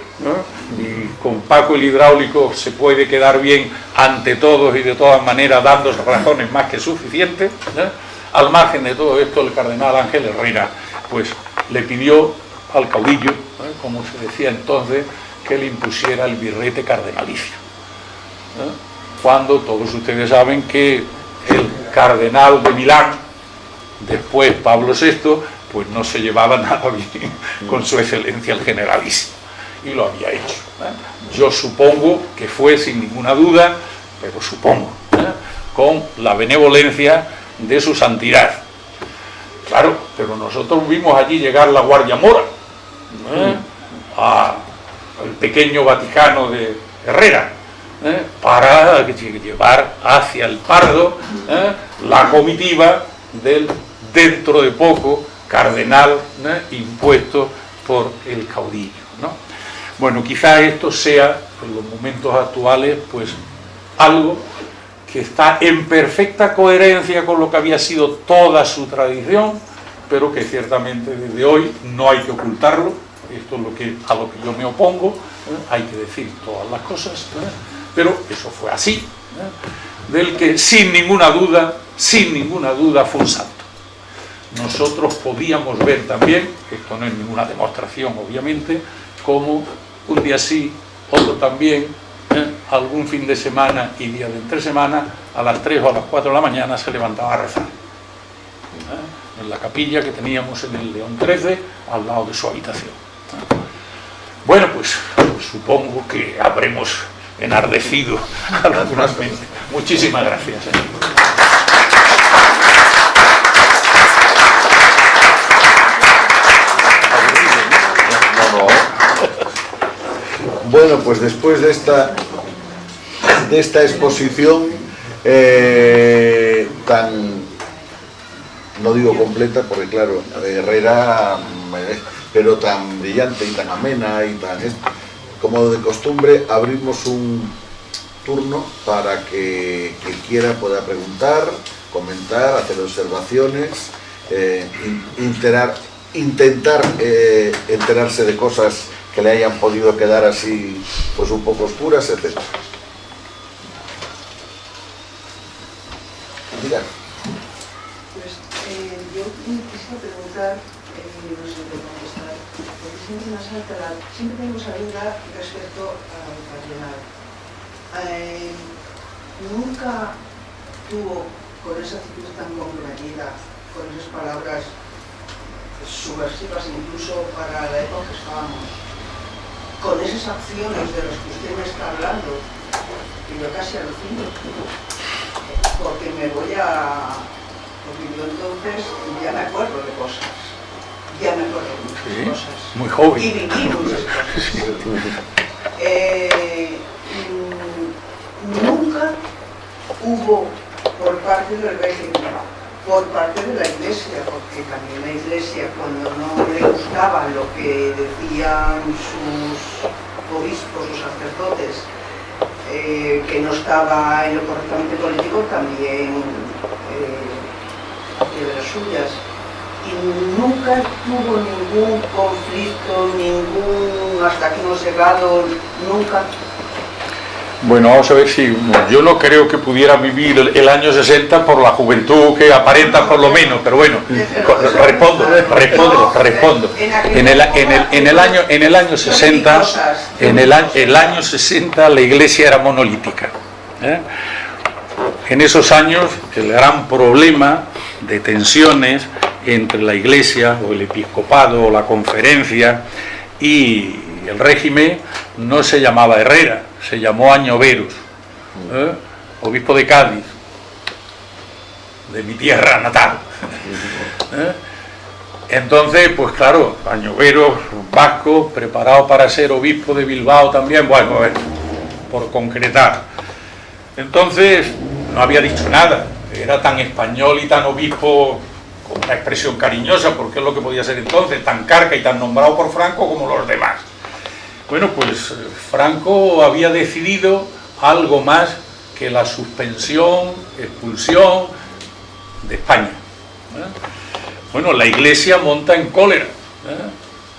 [SPEAKER 2] y con Paco el hidráulico se puede quedar bien ante todos y de todas maneras dando razones más que suficientes, ¿eh? Al margen de todo esto, el cardenal Ángel Herrera pues, le pidió al caudillo, ¿eh? como se decía entonces, que le impusiera el birrete cardenalicio. ¿Eh? Cuando todos ustedes saben que el cardenal de Milán, después Pablo VI, pues no se llevaba nada bien con su excelencia el generalísimo. Y lo había hecho. ¿eh? Yo supongo que fue sin ninguna duda, pero supongo, con la benevolencia de su santidad. Claro, pero nosotros vimos allí llegar la Guardia Mora, ¿eh? al pequeño Vaticano de Herrera, ¿eh? para llevar hacia el Pardo ¿eh? la comitiva del dentro de poco cardenal impuesto por el caudillo. Bueno, quizá esto sea, en los momentos actuales, pues algo que está en perfecta coherencia con lo que había sido toda su tradición, pero que ciertamente desde hoy no hay que ocultarlo, esto es lo que, a lo que yo me opongo, ¿eh? hay que decir todas las cosas, ¿eh? Pero eso fue así, ¿eh? del que sin ninguna duda, sin ninguna duda fue un santo. Nosotros podíamos ver también, esto no es ninguna demostración obviamente, como un día sí, otro también, algún fin de semana y día de entre semana, a las 3 o a las 4 de la mañana se levantaba a rezar. ¿eh? En la capilla que teníamos en el León 13, al lado de su habitación. ¿eh? Bueno, pues, pues, supongo que habremos enardecido algunas mentes. Muchísimas gracias.
[SPEAKER 1] Bueno, pues después de esta, de esta exposición eh, tan, no digo completa, porque claro, Herrera, eh, pero tan brillante y tan amena y tan... Como de costumbre, abrimos un, turno para que quien quiera pueda preguntar, comentar, hacer observaciones, eh, intentar eh, enterarse de cosas que le hayan podido quedar así pues un poco oscuras, etc.
[SPEAKER 3] Mira. Pues eh, yo quisiera preguntar, porque siempre esa duda respecto al cardenal. Eh, nunca tuvo con esa actitud tan comprometida, con esas palabras subversivas incluso para la época que estábamos, con esas acciones de las que usted me está hablando, que yo casi alucino, porque me voy a... porque yo entonces ya me acuerdo de cosas, ya me acuerdo de muchas cosas.
[SPEAKER 2] Muy joven.
[SPEAKER 3] Y viví muchas cosas. Eh, nunca hubo por parte del régimen, por parte de la iglesia, porque también la iglesia cuando no le gustaba lo que decían sus obispos o sacerdotes, eh, que no estaba en lo correctamente político, también eh, de las suyas. Y nunca tuvo ningún conflicto, ningún hasta aquí no llegado, nunca
[SPEAKER 2] bueno, vamos a ver si yo no creo que pudiera vivir el, año 60 por la juventud que aparenta por lo menos, pero bueno, respondo, respondo, respondo. En el, en el, en el año en el año 60, en el, el año 60 la iglesia era monolítica. ¿eh? En esos años el gran problema de tensiones entre la iglesia o el episcopado o la conferencia y el régimen no se llamaba Herrera, se llamó Añoveros, ¿eh? obispo de Cádiz, de mi tierra natal. ¿eh? Entonces, pues claro, Añoveros, vasco, preparado para ser obispo de Bilbao también, bueno, por concretar. Entonces, no había dicho nada, era tan español y tan obispo, con una expresión cariñosa, porque es lo que podía ser entonces, tan carca y tan nombrado por Franco como los demás. Bueno, pues Franco había decidido algo más que la suspensión, expulsión de España. Bueno, la iglesia monta en cólera.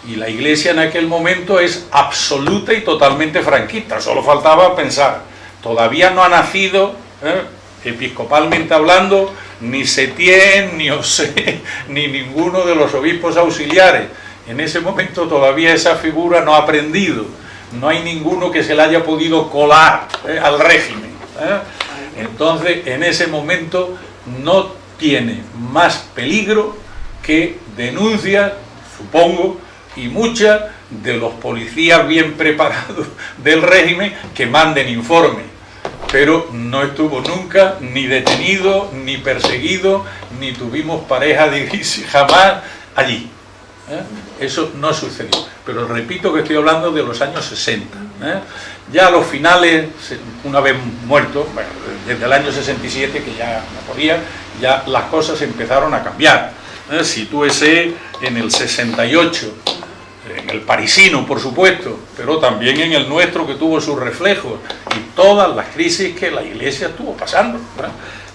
[SPEAKER 2] Y la iglesia en aquel momento es absoluta y totalmente franquista. Solo faltaba pensar, todavía no ha nacido, ¿eh? Episcopalmente hablando, ni Setién, ni Osé, ni ninguno de los obispos auxiliares en ese momento todavía esa figura no ha aprendido, no hay ninguno que se le haya podido colar eh, al régimen. ¿eh? Entonces, en ese momento no tiene más peligro que denuncias, supongo, y muchas de los policías bien preparados del régimen que manden informe. Pero no estuvo nunca ni detenido, ni perseguido, ni tuvimos pareja jamás allí. ¿eh? Eso no sucedió. Pero repito que estoy hablando de los años 60. ¿eh? Ya a los finales, una vez muerto, desde el año 67, que ya no podía, ya las cosas empezaron a cambiar. ¿eh? Sitúese en el 68, en el parisino, por supuesto, pero también en el nuestro que tuvo sus reflejos y todas las crisis que la Iglesia estuvo pasando.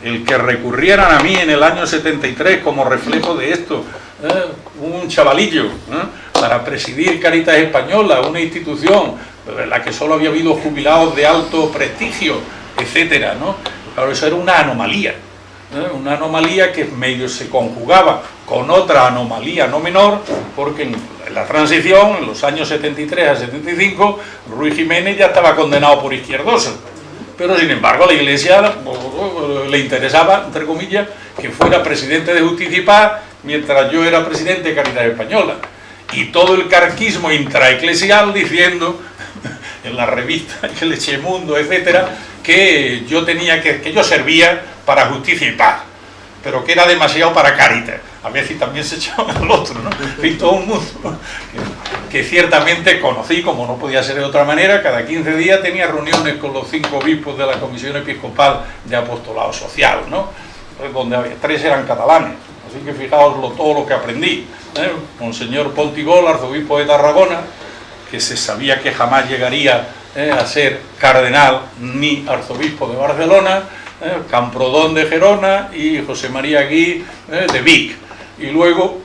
[SPEAKER 2] El que recurrieran a mí en el año 73 como reflejo de esto, ¿eh? un chavalillo, ¿eh? para presidir Caritas Española, una institución en la que solo había habido jubilados de alto prestigio, etcétera, ¿no? Claro, eso era una anomalía, una anomalía que medio se conjugaba con otra anomalía no menor, porque en la transición, en los años 73 a 75, Ruiz Jiménez ya estaba condenado por izquierdoso, pero sin embargo la Iglesia le interesaba, entre comillas, que fuera presidente de Justicia y Paz mientras yo era presidente de Caridad Española. Y todo el carquismo intraeclesial diciendo, en la revista El Echemundo, etcétera, que yo tenía que yo servía para justicia y paz, pero que era demasiado para Caritas. A veces también se echaba al otro, ¿no? Y todo un mundo que, ciertamente conocí, como no podía ser de otra manera, cada 15 días tenía reuniones con los cinco obispos de la Comisión Episcopal de Apostolado Social, ¿no? Donde había, tres eran catalanes, Así que fijaos todo lo que aprendí. ¿eh? Monseñor Pontigol, arzobispo de Tarragona, que se sabía que jamás llegaría eh, a ser cardenal ni arzobispo de Barcelona, eh, Camprodón de Gerona y José María Gui eh, de Vic. Y luego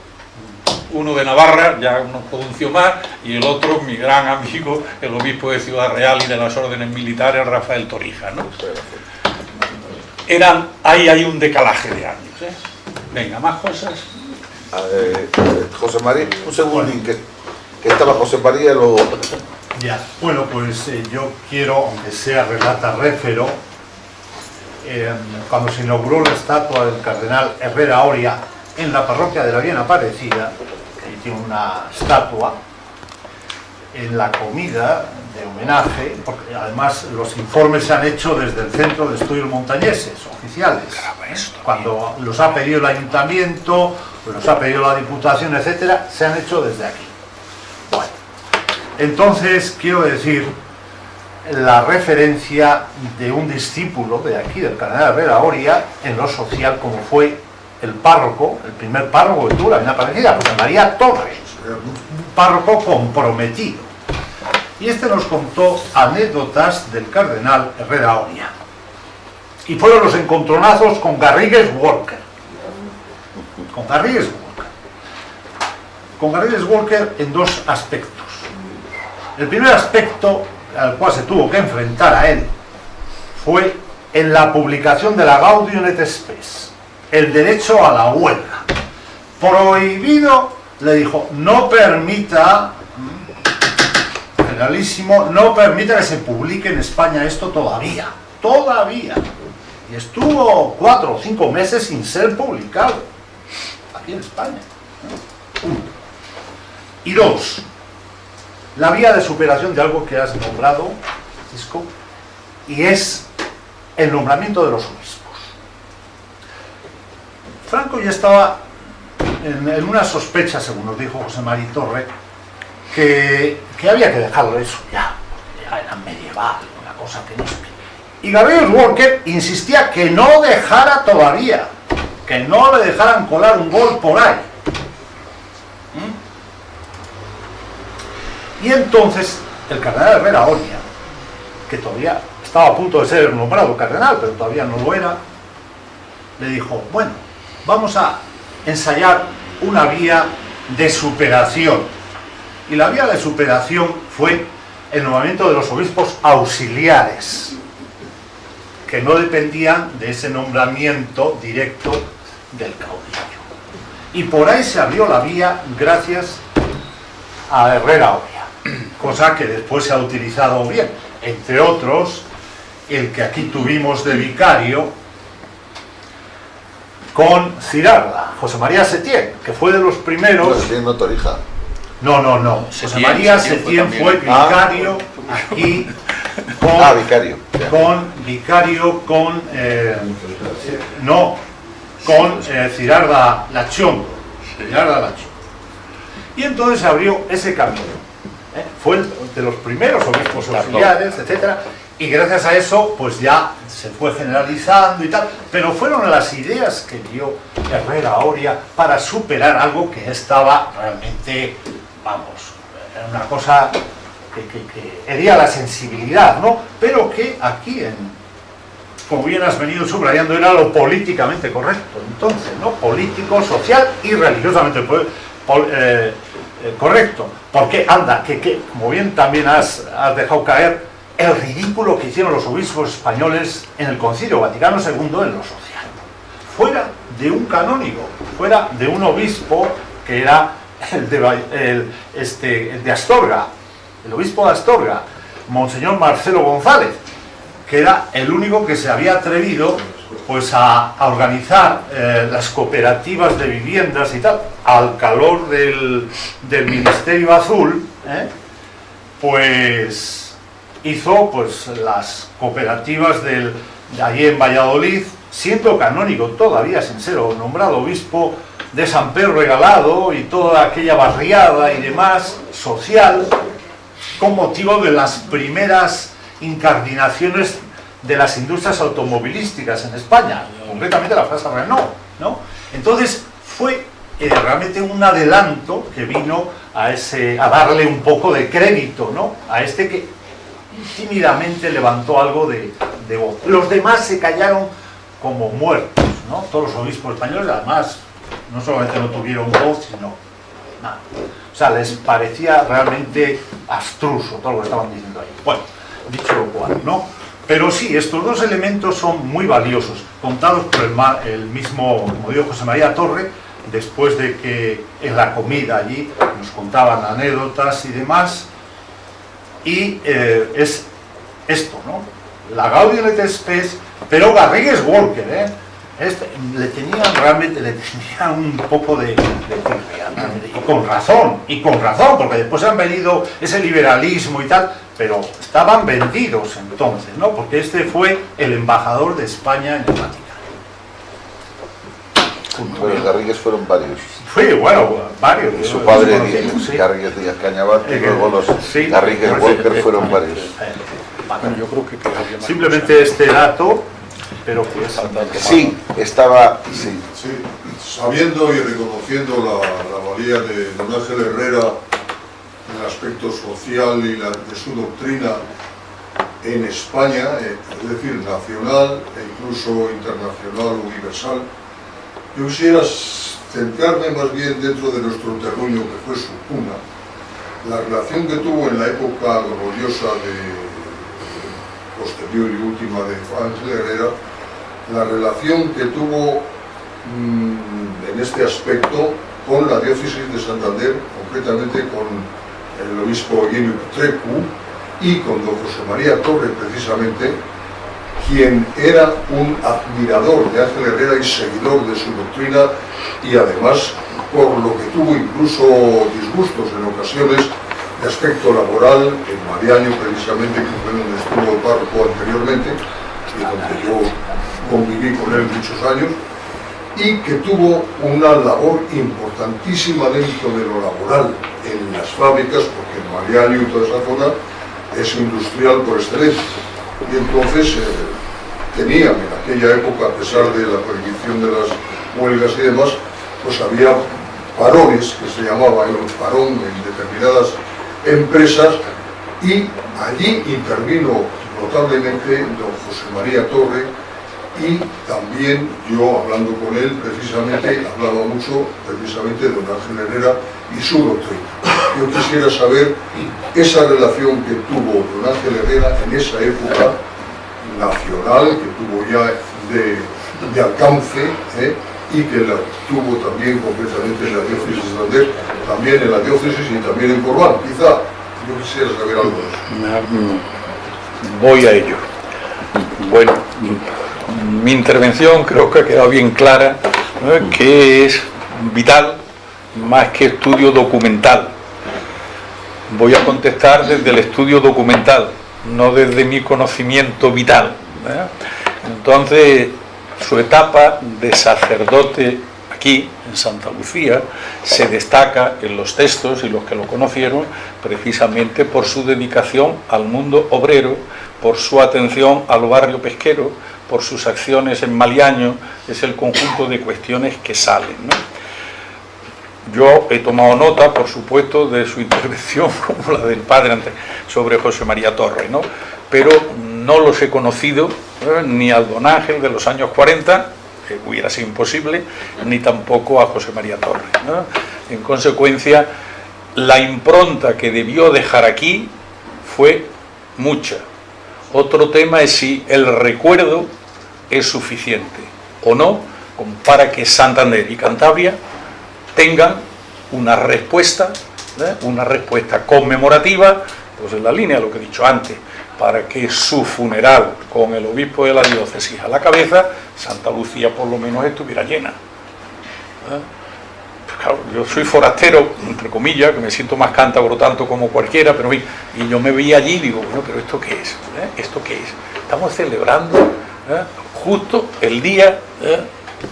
[SPEAKER 2] uno de Navarra, ya no pronunció más, y el otro, mi gran amigo, el obispo de Ciudad Real y de las órdenes militares, Rafael Torija. ¿no? Eran, ahí hay un decalaje de años. Venga, más cosas.
[SPEAKER 1] José María, un segundín, que, que estaba José María y luego...
[SPEAKER 4] Ya, bueno, pues eh, yo quiero, aunque sea relata réfero, eh, cuando se inauguró la estatua del cardenal Herrera Oria en la parroquia de la Bien Aparecida, que tiene una estatua, en la comida de homenaje, porque además los informes se han hecho desde el Centro de Estudios Montañeses, oficiales, cuando los ha pedido el Ayuntamiento, los ha pedido la Diputación, etcétera, se han hecho desde aquí. Bueno, entonces, quiero decir, la referencia de un discípulo de aquí, del cardenal Herrera Oria, en lo social, como fue el párroco, el primer párroco que tuvo la vida parecida, María Torres, un párroco comprometido. Y este nos contó anécdotas del cardenal Herrera Oria. Y fueron los encontronazos con Garrigues Walker. Con Garrigues Walker. Con Garrigues Walker en dos aspectos. El primer aspecto al cual se tuvo que enfrentar a él fue en la publicación de la Gaudium et Spes, el derecho a la huelga. Prohibido, le dijo, no permita, generalísimo, no permita que se publique en España esto todavía, todavía. Y estuvo cuatro o cinco meses sin ser publicado, aquí en España. Y dos, la vía de superación de algo que has nombrado, Francisco, y es el nombramiento de los obispos. Franco ya estaba en, una sospecha, según nos dijo José María Torre, que, había que dejarlo eso ya, porque ya era medieval, una cosa que no. Y Gabriel Walker insistía que no dejara todavía, que no le dejaran colar un gol por ahí. Y entonces el cardenal Herrera Oria, que todavía estaba a punto de ser nombrado cardenal, pero todavía no lo era, le dijo, bueno, vamos a ensayar una vía de superación. Y la vía de superación fue el nombramiento de los obispos auxiliares, que no dependían de ese nombramiento directo del caudillo. Y por ahí se abrió la vía gracias a Herrera Oria cosa que después se ha utilizado bien. Entre otros, el que aquí tuvimos de vicario con Cirarda, José María Setién, que fue de los primeros...
[SPEAKER 1] Setién no Torija.
[SPEAKER 4] No, no, no. José María Setién fue, vicario aquí con...
[SPEAKER 1] Ah, vicario.
[SPEAKER 4] Con vicario con... Eh, no, con eh, Cirarda Lachón. Cirarda Lachón. Y entonces abrió ese camino ¿eh? fue de los primeros obispos auxiliares, etcétera, y gracias a eso pues ya se fue generalizando y tal, pero fueron las ideas que dio Herrera Oria para superar algo que estaba realmente, vamos, era una cosa que, que, hería la sensibilidad, ¿no? Pero que aquí en, como bien has venido subrayando, era lo políticamente correcto, entonces, ¿no? Político, social y religiosamente pues, eh, eh, correcto. Porque, anda, que, como bien también has, dejado caer, el ridículo que hicieron los obispos españoles en el Concilio Vaticano II en lo social. Fuera de un canónigo, fuera de un obispo que era el de, este, el de Astorga, el obispo de Astorga, Monseñor Marcelo González, que era el único que se había atrevido pues a, organizar eh, las cooperativas de viviendas y tal, al calor del, Ministerio Azul, ¿eh? pues hizo pues las cooperativas del, de allí en Valladolid, siendo canónico todavía sin ser nombrado obispo de San Pedro Regalado y toda aquella barriada y demás social, con motivo de las primeras incardinaciones de las industrias automovilísticas en España, concretamente la frase Renault, ¿no? Entonces fue eh, realmente un adelanto que vino a, ese, a darle un poco de crédito ¿no? a este que tímidamente levantó algo de, voz. Los demás se callaron como muertos, ¿no? todos los obispos españoles además no solamente no tuvieron voz, sino nada. O sea, les parecía realmente abstruso todo lo que estaban diciendo ahí. Bueno, dicho lo cual, ¿no? Pero sí, estos dos elementos son muy valiosos, contados por el, mismo, como dijo José María Torre, después de que en la comida allí nos contaban anécdotas y demás, y eh, es esto, ¿no? La Gaudium et Spes, pero Garrigues Walker, ¿eh? Este, le tenían realmente, le tenían un poco de, de realmente, y con razón, y con razón, porque después han venido ese liberalismo y tal, pero estaban vendidos entonces, ¿no? Porque este fue el embajador de España en el Vaticano.
[SPEAKER 1] Los Garrigues fueron varios.
[SPEAKER 4] Fue, bueno, varios.
[SPEAKER 1] Y su padre,
[SPEAKER 4] sí.
[SPEAKER 1] Garrigues Díaz Cañabat, y
[SPEAKER 4] Eh,
[SPEAKER 1] luego los
[SPEAKER 4] sí,
[SPEAKER 1] Garrigues
[SPEAKER 4] eh,
[SPEAKER 1] Walker
[SPEAKER 4] eh,
[SPEAKER 1] fueron
[SPEAKER 4] eh,
[SPEAKER 1] varios.
[SPEAKER 4] eh,
[SPEAKER 2] Bueno, yo creo que
[SPEAKER 4] Simplemente este dato, pero que es
[SPEAKER 1] Sí, estaba, sí,
[SPEAKER 5] Sí, sabiendo y reconociendo la, la valía de don Ángel Herrera el aspecto social y la- de su doctrina en España, eh, es decir, nacional e incluso internacional, universal, yo quisiera centrarme más bien dentro de nuestro terruño que fue su cuna, la relación que tuvo en la época gloriosa de posterior y última de Ángel Herrera, la relación que tuvo mm, en este aspecto con la diócesis de Santander, concretamente con el obispo Eugenio Petrecu y con don José María Torre, precisamente, quien era un admirador de Ángel Herrera y seguidor de su doctrina y además por lo que tuvo incluso disgustos en ocasiones de aspecto laboral en Mariaño precisamente, que fue donde estuvo párroco anteriormente y donde yo conviví con él muchos años y que tuvo una labor importantísima dentro de lo laboral en las fábricas, porque en Mariaño y toda esa zona es industrial por excelencia. Y entonces eh, tenían en aquella época, a pesar de la prohibición de las huelgas y demás, pues había parones, que se llamaba el parón en determinadas empresas, y allí intervino notablemente don José María Torre, y también yo hablando con él precisamente hablaba mucho precisamente de don Ángel Herrera y su doctrina. Yo quisiera saber esa relación que tuvo don Ángel Herrera en esa época nacional, que tuvo ya de, alcance, ¿eh? y que la tuvo también concretamente en la diócesis de Santander, también en la diócesis y también en Corbán. Quizá yo quisiera saber algo de eso.
[SPEAKER 2] Voy a ello. Bueno, mi intervención creo que ha quedado bien clara, que es vital más que estudio documental. Voy a contestar desde el estudio documental, no desde mi conocimiento vital. Entonces, su etapa de sacerdote aquí, en Santa Lucía, se destaca en los textos y los que lo conocieron precisamente por su dedicación al mundo obrero, por su atención al barrio pesquero, por sus acciones en Maliaño, es el conjunto de cuestiones que salen. Yo he tomado nota, por supuesto, de su intervención, como la del padre sobre José María Torre, ¿no? pero no los he conocido, ¿eh? ni al don Ángel de los años 40, que hubiera sido imposible, ni tampoco a José María Torre. En consecuencia, la impronta que debió dejar aquí fue mucha. Otro tema es si el recuerdo es suficiente o no para que Santander y Cantabria tengan una respuesta, ¿eh? una respuesta conmemorativa, pues en la línea de lo que he dicho antes, para que su funeral con el obispo de la diócesis a la cabeza, Santa Lucía por lo menos estuviera llena. ¿eh? Pues yo soy forastero, entre comillas, que me siento más cántabro tanto como cualquiera, pero y yo me veía allí y digo, bueno, pero ¿esto qué es? ¿Eh? ¿Esto qué es? Estamos celebrando. Justo el día ¿eh?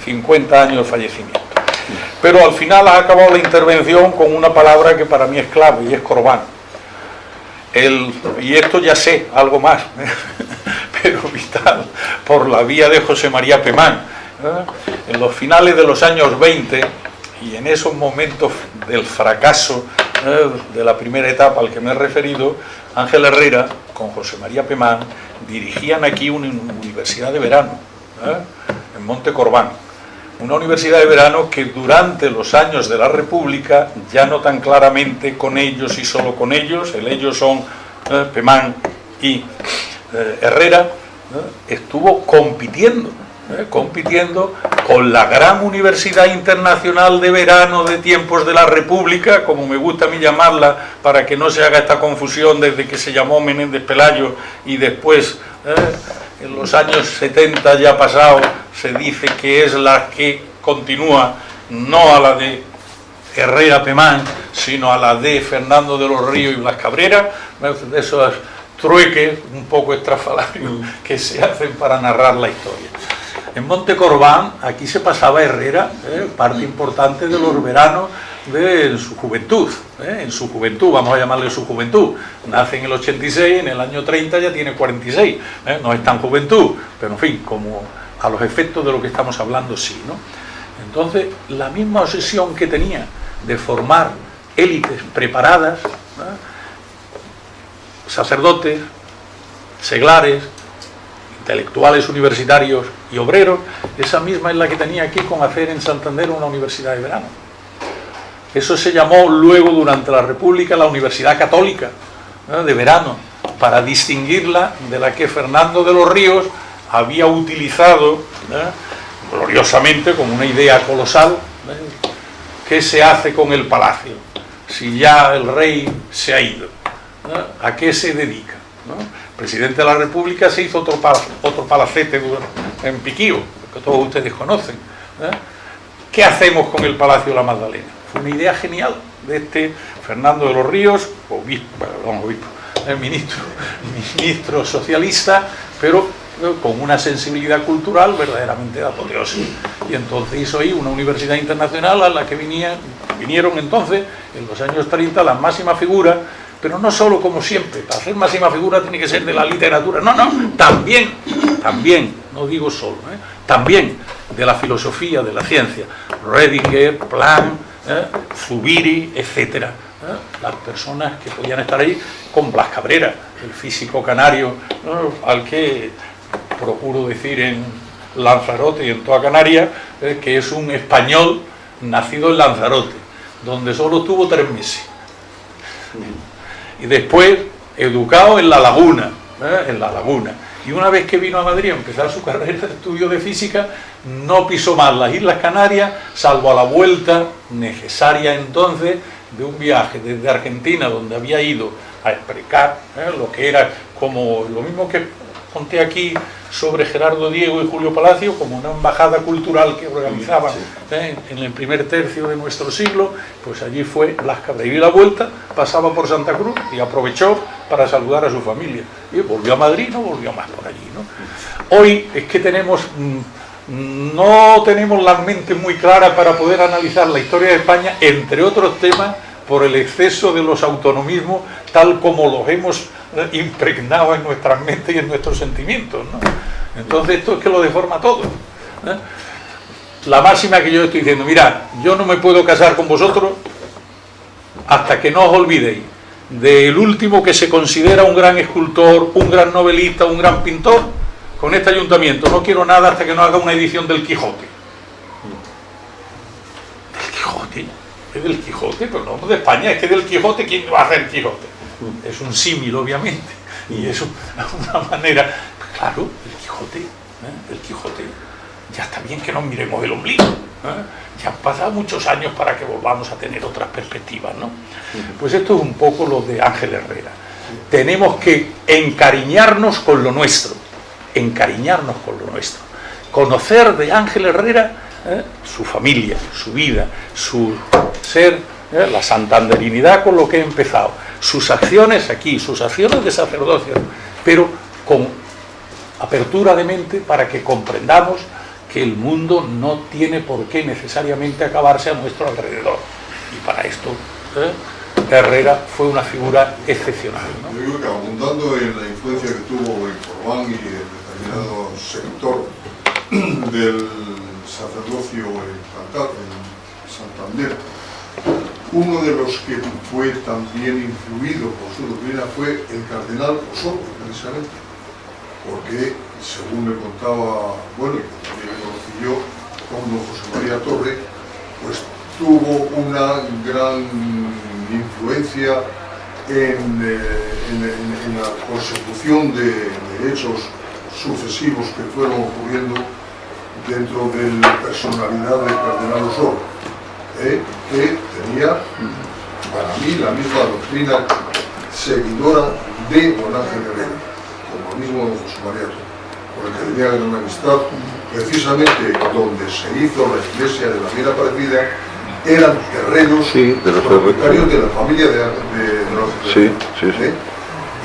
[SPEAKER 2] 50 años de fallecimiento. Pero al final ha acabado la intervención con una palabra que para mí es clave y es corbán. El, y esto ya sé, algo más, pero vital, por la vía de José María Pemán. ¿eh? En los finales de los años 20 y en esos momentos del fracaso de la primera etapa al que me he referido, Ángel Herrera con José María Pemán dirigían aquí una universidad de verano, ¿eh? en Monte Corbán. Una universidad de verano que durante los años de la República, ya no tan claramente con ellos y solo con ellos, el ellos son eh, Pemán y Herrera, estuvo compitiendo ¿eh? compitiendo con la gran Universidad Internacional de Verano de tiempos de la República, como me gusta a mí llamarla, para que no se haga esta confusión desde que se llamó Menéndez Pelayo y después, ¿eh? en los años 70 ya pasado, se dice que es la que continúa, no a la de Herrera Pemán, sino a la de Fernando de los Ríos y Blas Cabrera, de esos trueques un poco estrafalarios que se hacen para narrar la historia. En Monte Corbán, aquí se pasaba Herrera, ¿eh? parte importante de los veranos de su juventud, ¿eh? en su juventud, vamos a llamarle su juventud. Nace en el 86, en el año 30 ya tiene 46, ¿eh? no es tan juventud, pero en fin, como a los efectos de lo que estamos hablando sí. ¿no? Entonces, la misma obsesión que tenía de formar élites preparadas, sacerdotes, seglares, intelectuales universitarios y obreros, esa misma es la que tenía aquí con hacer en Santander una universidad de verano. Eso se llamó luego durante la República la Universidad Católica de verano, para distinguirla de la que Fernando de los Ríos había utilizado gloriosamente como una idea colosal ¿qué se hace con el palacio? Si ya el rey se ha ido, ¿a qué se dedica? Presidente de la República se hizo otro, otro palacete en Piquío, que todos ustedes conocen. ¿eh? ¿Qué hacemos con el Palacio de la Magdalena? Fue una idea genial de este Fernando de los Ríos, obispo, perdón, obispo, el ministro, socialista, pero ¿eh? con una sensibilidad cultural verdaderamente apoteósica. Y entonces hizo ahí una universidad internacional a la que vinieron entonces, en los años 30, las máximas figuras pero no solo como siempre, para hacer máxima figura tiene que ser de la literatura, no, no, también, también, no digo solo, ¿eh? también de la filosofía, de la ciencia, Redinger, Planck, ¿eh? Zubiri, etcétera, ¿eh? las personas que podían estar ahí, con Blas Cabrera, el físico canario, al que procuro decir en Lanzarote y en toda Canarias, que es un español nacido en Lanzarote, donde solo tuvo tres meses y después educado en La Laguna, ¿eh? en La Laguna. Y una vez que vino a Madrid a empezar su carrera de estudio de física, no pisó más las Islas Canarias, salvo a la vuelta necesaria entonces de un viaje desde Argentina, donde había ido a explicar ¿eh? lo que era como lo mismo que conté aquí sobre Gerardo Diego y Julio Palacio como una embajada cultural que organizaban ¿eh? en el primer tercio de nuestro siglo, pues allí fue Las Cabras. Y la vuelta, pasaba por Santa Cruz y aprovechó para saludar a su familia. Y volvió a Madrid, no volvió más por allí. ¿no? Hoy es que tenemos... Mm, no tenemos la mente muy clara para poder analizar la historia de España, entre otros temas, por el exceso de los autonomismos, tal como los hemos impregnado en nuestras mentes y en nuestros sentimientos. Entonces esto es que lo deforma todo. ¿eh? La máxima que yo estoy diciendo, mirad, yo no me puedo casar con vosotros hasta que no os olvidéis del último que se considera un gran escultor, un gran novelista, un gran pintor, con este ayuntamiento. No quiero nada hasta que no haga una edición del Quijote. ¿Del Quijote? ¿Es del Quijote? Pero no de España, es que del Quijote, ¿quién va a hacer Quijote? Es un símil obviamente, y es una manera, claro, el Quijote, ¿eh? el Quijote, ya está bien que nos miremos el ombligo, ¿eh? ya han pasado muchos años para que volvamos a tener otras perspectivas, ¿no? Pues esto es un poco lo de Ángel Herrera. Tenemos que encariñarnos con lo nuestro, encariñarnos con lo nuestro. Conocer de Ángel Herrera ¿eh? su familia, su vida, su ser, la santanderinidad con lo que he empezado sus acciones aquí, sus acciones de sacerdocio, pero con apertura de mente para que comprendamos que el mundo no tiene por qué necesariamente acabarse a nuestro alrededor. Y para esto ¿eh? Herrera fue una figura excepcional.
[SPEAKER 5] Yo digo que abundando en la influencia que tuvo en Corbán y en determinado sector del sacerdocio en, Santander. Uno de los que fue también influido por su doctrina fue el cardenal Osorio, precisamente, porque, según me contaba, bueno, y también conocí yo, con José María Torre, pues tuvo una gran influencia en, eh, la consecución de, de hechos sucesivos que fueron ocurriendo dentro de la personalidad del cardenal Osorio, eh, que tenía para mí la misma doctrina seguidora de don Ángel Herrera, como el mismo don José María con el que tenía gran amistad, precisamente donde se hizo la iglesia de la Viera Parecida, eran terrenos
[SPEAKER 1] Sí, de los
[SPEAKER 5] propietarios de la familia de, de, de los
[SPEAKER 1] Sí, sí, sí.
[SPEAKER 5] ¿eh?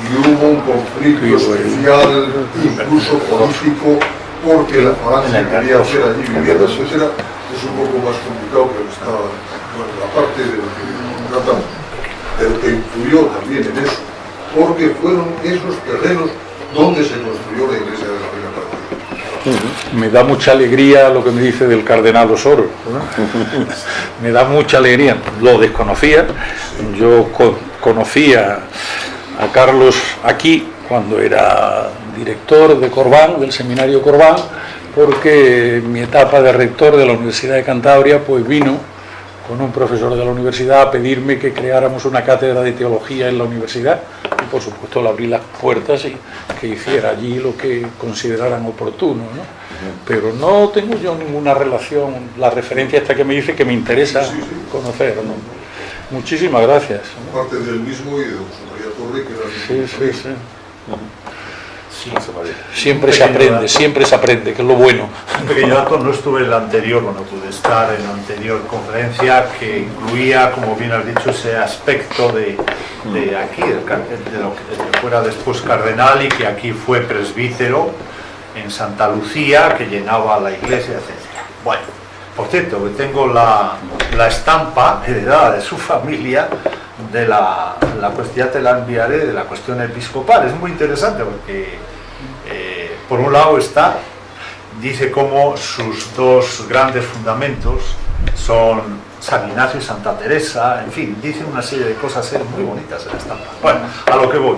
[SPEAKER 5] Y hubo un conflicto especial, incluso político, porque la falange quería hacer allí viviendas, etcétera. Es un poco más complicado, pero está, bueno, la parte de lo que tratamos, pero que influyó también en eso, porque fueron esos terrenos donde se construyó la iglesia de la Reina Partida.
[SPEAKER 2] Me da mucha alegría lo que me dice del cardenal Osoro. ¿no? me da mucha alegría. Lo desconocía. Yo co- conocía a Carlos aquí cuando era director de Corbán, del seminario Corbán, porque mi etapa de rector de la Universidad de Cantabria, pues vino con un profesor de la universidad a pedirme que creáramos una cátedra de teología en la universidad y por supuesto le abrí las puertas y que hiciera allí lo que consideraran oportuno. ¿no? Pero no tengo yo ninguna relación, la referencia esta que me dice que me interesa
[SPEAKER 5] Sí, sí.
[SPEAKER 2] conocer. ¿no? Muchísimas gracias.
[SPEAKER 5] Parte del mismo y de José María Torre, que era el
[SPEAKER 2] Sí. Siempre se aprende,
[SPEAKER 4] dato.
[SPEAKER 2] siempre se aprende, que es lo bueno.
[SPEAKER 4] Un pequeño dato, no estuve en la anterior, bueno, pude estar en la anterior conferencia que incluía, como bien has dicho, ese aspecto de, de aquí, del car- de lo que, fuera después cardenal y que aquí fue presbítero en Santa Lucía, que llenaba la iglesia, etc. Bueno, por cierto, que tengo la, la estampa heredada de su familia de la, la cuestión, ya te la enviaré, de la cuestión episcopal. Es muy interesante porque, por un lado está, dice cómo sus dos grandes fundamentos son San Ignacio y Santa Teresa, en fin, dice una serie de cosas eh, muy bonitas en la estampa. Bueno, a lo que voy.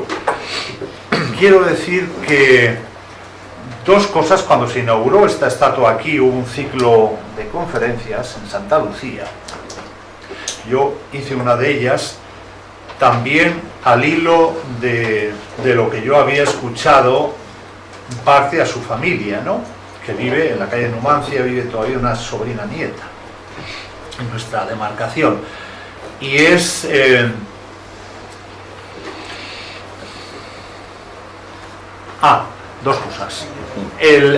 [SPEAKER 4] Quiero decir que dos cosas, cuando se inauguró esta estatua aquí, hubo un ciclo de conferencias en Santa Lucía. Yo hice una de ellas también al hilo de, lo que yo había escuchado parte a su familia, ¿no? que vive en la calle Numancia, vive todavía una sobrina nieta en nuestra demarcación. Y es... eh, Ah, dos cosas.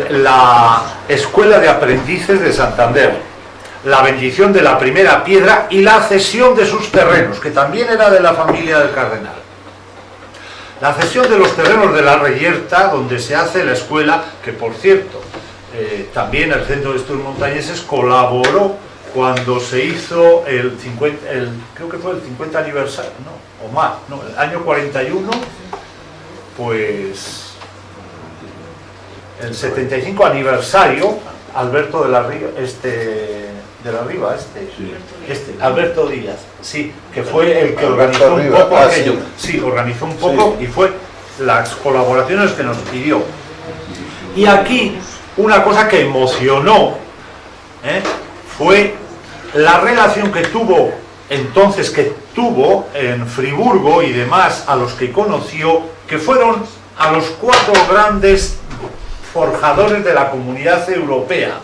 [SPEAKER 4] La Escuela de Aprendices de Santander, la bendición de la primera piedra y la cesión de sus terrenos, que también era de la familia del cardenal. La cesión de los terrenos de la Reyerta, donde se hace la escuela, que por cierto, eh, también el Centro de Estudios Montañeses colaboró cuando se hizo el 50, el, creo que fue el 50 aniversario, no, o más, no, el año 41, pues el 75 aniversario, Alberto de la Riva, este, de la Riva, este, este, Alberto Díaz, sí, que fue el que organizó un poco
[SPEAKER 1] ah,
[SPEAKER 4] aquello,
[SPEAKER 1] sí.
[SPEAKER 4] sí, organizó un poco y fue las colaboraciones que nos pidió. Y aquí una cosa que emocionó ¿eh? fue la relación que tuvo entonces que tuvo en Friburgo y demás a los que conoció, que fueron a los cuatro grandes forjadores de la comunidad europea.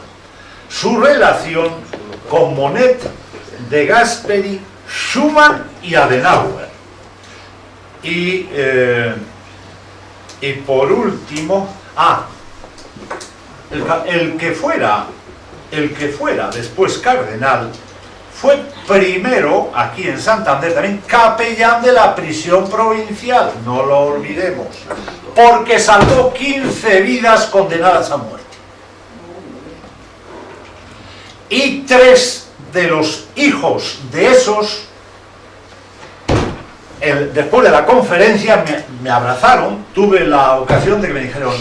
[SPEAKER 4] Su relación con Monet, De Gasperi, Schumann y Adenauer. Y, eh, y por último, ah, el, el que fuera, el que fuera después cardenal, fue primero, aquí en Santander también, capellán de la prisión provincial, no lo olvidemos, porque salvó 15 vidas condenadas a muerte. Y tres de los hijos de esos, el- después de la conferencia, me, me abrazaron, tuve la ocasión de que me dijeron,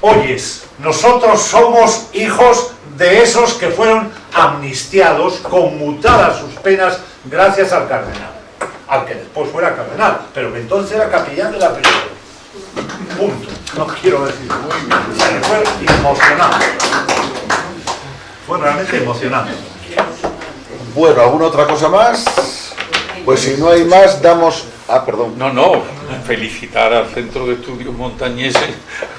[SPEAKER 4] oyes, nosotros somos hijos de esos que fueron amnistiados, conmutadas sus penas gracias al cardenal, al que después fuera cardenal, pero que entonces era capellán de la prisión. Punto. No quiero decir. Fue emocionante. Fue realmente emocionante.
[SPEAKER 1] Bueno, ¿alguna otra cosa más? Pues si no hay más, damos... Ah, perdón.
[SPEAKER 2] No, no, felicitar al Centro de Estudios Montañeses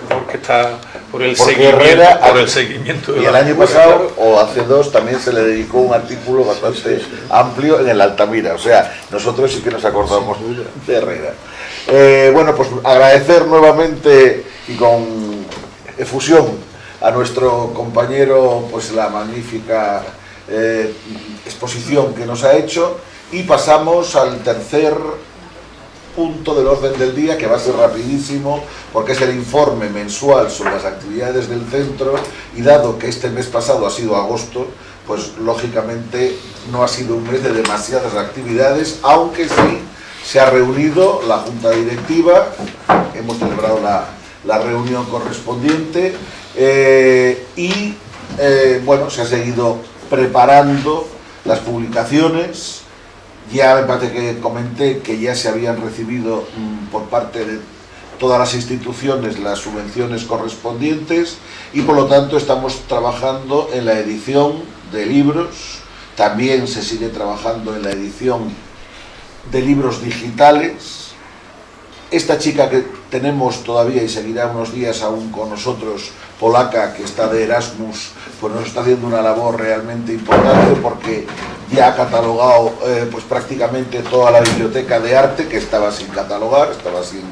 [SPEAKER 2] porque está por el,
[SPEAKER 1] Porque
[SPEAKER 2] seguimiento,
[SPEAKER 1] Herrera-
[SPEAKER 2] por el seguimiento de
[SPEAKER 1] Y el año pasado, o hace dos, también se le dedicó un artículo bastante amplio en el Altamira. O sea, nosotros sí que nos acordamos de Herrera. Eh, bueno, pues agradecer nuevamente y con efusión a nuestro compañero pues la magnífica eh, exposición que nos ha hecho. Y pasamos al tercer punto del orden del día que va a ser rapidísimo porque es el informe mensual sobre las actividades del centro. Y dado que este mes pasado ha sido agosto pues lógicamente no ha sido un mes de demasiadas actividades aunque sí se ha reunido la junta directiva. Hemos celebrado la, la reunión correspondiente eh, y eh, bueno se ha seguido preparando las publicaciones ya me parece que comenté que ya se habían recibido mm, por parte de todas las instituciones las subvenciones correspondientes y por lo tanto estamos trabajando en la edición de libros, también se sigue trabajando en la edición de libros digitales. Esta chica que tenemos todavía y seguirá unos días aún con nosotros, polaca, que está de Erasmus, pues nos está haciendo una labor realmente importante porque ya ha catalogado eh, pues prácticamente toda la biblioteca de arte que estaba sin catalogar, estaba sin...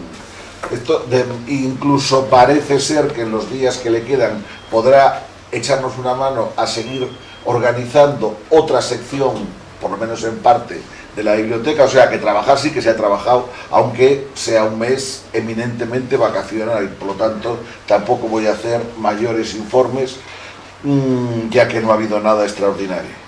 [SPEAKER 1] Esto incluso parece ser que en los días que le quedan podrá echarnos una mano a seguir organizando otra sección, por lo menos en parte, de la biblioteca, o sea que trabajar sí que se ha trabajado, aunque sea un mes eminentemente vacacional y por lo tanto tampoco voy a hacer mayores informes, mm, ya que no ha habido nada extraordinario.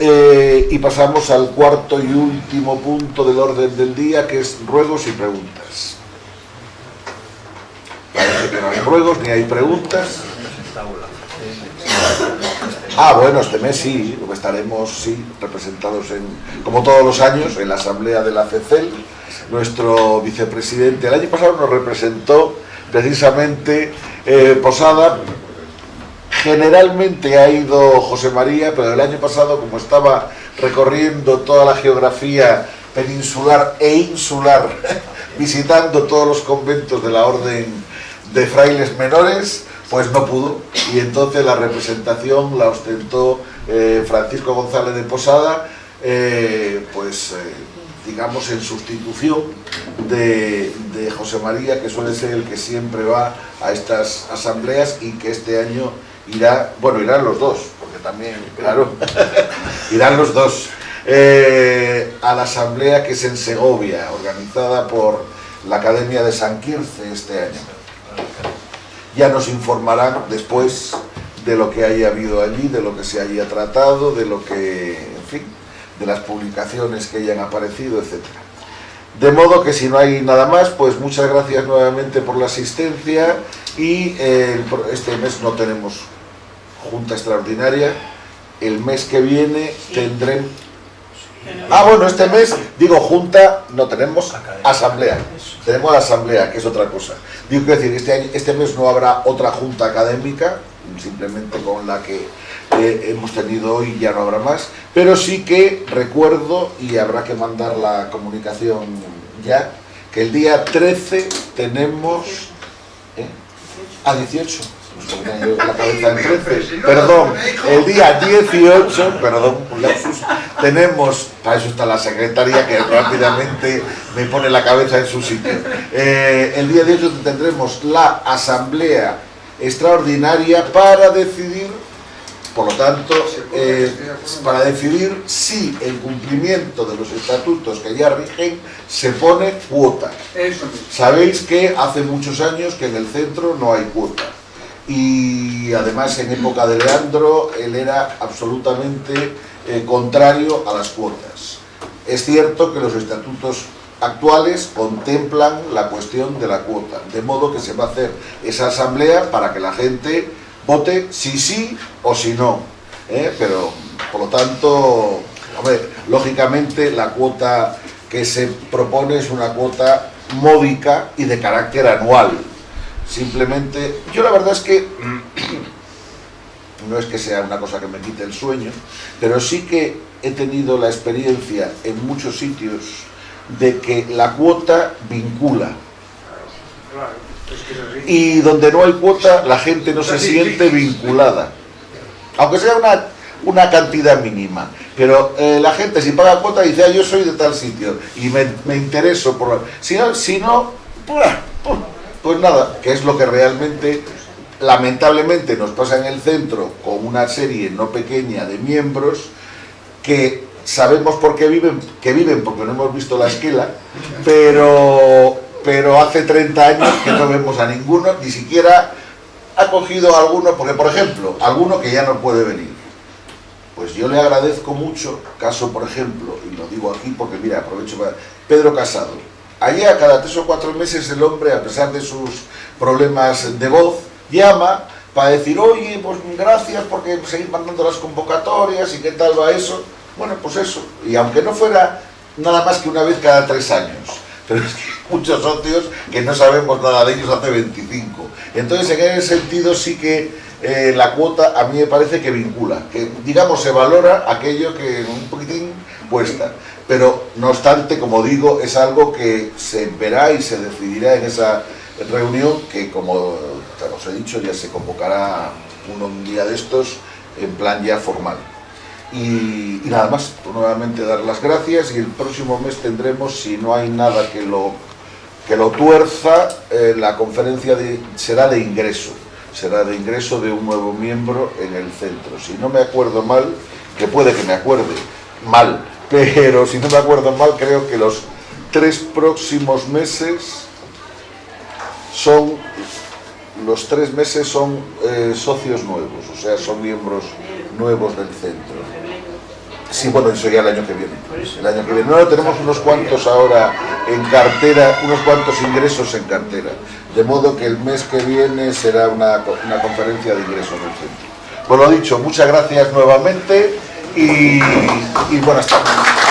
[SPEAKER 1] Eh, y pasamos al cuarto y último punto del orden del día, que es ruegos y preguntas. Parece que no hay ruegos ni hay preguntas. Ah, bueno, este mes sí, estaremos sí, representados en, como todos los años, en la asamblea de la CECEL. Nuestro vicepresidente el año pasado nos representó precisamente eh, Posada. Generalmente ha ido José María, pero el año pasado, como estaba recorriendo toda la geografía peninsular e insular, visitando todos los conventos de la orden de frailes menores, pues no pudo. Y entonces la representación la ostentó eh, Francisco González de Posada, eh, pues eh, digamos en sustitución de, de José María, que suele ser el que siempre va a estas asambleas y que este año irá, bueno, irán los dos, porque también, claro, irán los dos, a la asamblea que es en Segovia, organizada por la Academia de San Quirce este año. Ya nos informarán después de lo que haya habido allí, de lo que se haya tratado, de lo que, en fin, de las publicaciones que hayan aparecido, etcétera. De modo que si no hay nada más, pues muchas gracias nuevamente por la asistencia y eh, este mes no tenemos junta extraordinaria. El mes que viene tendremos... Ah, bueno, este mes, digo junta, no tenemos asamblea. Tenemos la asamblea, que es otra cosa. Digo, quiero decir, este, año- este mes no habrá otra junta académica, simplemente con la que eh, hemos tenido hoy ya no habrá más, pero sí que recuerdo, y habrá que mandar la comunicación ya, que el día 13 tenemos... ¿eh? A 18. Porque tenía yo la cabeza en 13. Perdón, el día 18, perdón, tenemos, para eso está la secretaria que rápidamente me pone la cabeza en su sitio. Eh, el día 18 tendremos la asamblea extraordinaria para decidir, por lo tanto, eh, para decidir si el cumplimiento de los estatutos que ya rigen se pone cuota. Sabéis que hace muchos años que en el centro no hay cuota. Y además en época de Leandro él era absolutamente eh, contrario a las cuotas. Es cierto que los estatutos actuales contemplan la cuestión de la cuota, de modo que se va a hacer esa asamblea para que la gente vote si sí o si no. ¿eh? pero por lo tanto, hombre, lógicamente la cuota que se propone es una cuota módica y de carácter anual. Simplemente, yo la verdad es que no es que sea una cosa que me quite el sueño, pero sí que he tenido la experiencia en muchos sitios de que la cuota vincula. Y donde no hay cuota, la gente no se siente vinculada. Aunque sea una, una cantidad mínima. Pero eh, la gente si paga cuota dice, ah, yo soy de tal sitio y me, me intereso por... Si no, si no pues nada, que es lo que realmente lamentablemente nos pasa en el centro con una serie no pequeña de miembros que sabemos por qué viven, que viven porque no hemos visto la esquela, pero, pero hace 30 años que no vemos a ninguno, ni siquiera ha cogido a alguno, porque por ejemplo, alguno que ya no puede venir. Pues yo le agradezco mucho, caso por ejemplo, y lo digo aquí porque mira, aprovecho para... Pedro Casado. Allá cada tres o cuatro meses el hombre, a pesar de sus problemas de voz, llama para decir, oye, pues gracias porque seguís mandando las convocatorias y qué tal va eso. Bueno, pues eso. Y aunque no fuera nada más que una vez cada tres años, pero es que muchos socios que no sabemos nada de ellos hace 25. Entonces, en ese sentido sí que eh, la cuota a mí me parece que vincula, que digamos se valora aquello que un poquitín cuesta. Pero no obstante, como digo, es algo que se verá y se decidirá en esa reunión que, como os he dicho, ya se convocará un día de estos en plan ya formal. Y, nada más, nuevamente dar las gracias y el próximo mes tendremos, si no hay nada que lo, que lo tuerza, eh, la conferencia será de ingreso, será de ingreso de un nuevo miembro en el centro. Si no me acuerdo mal, que puede que me acuerde mal, pero si no me acuerdo mal, creo que los tres próximos meses son los tres meses son eh, socios nuevos, o sea, son miembros nuevos del centro. Sí, bueno, eso ya el año que viene. El año que viene. No, tenemos unos cuantos ahora en cartera, unos cuantos ingresos en cartera. De modo que el mes que viene será una, una conferencia de ingresos del centro. Pues lo dicho, muchas gracias nuevamente y, buenas tardes.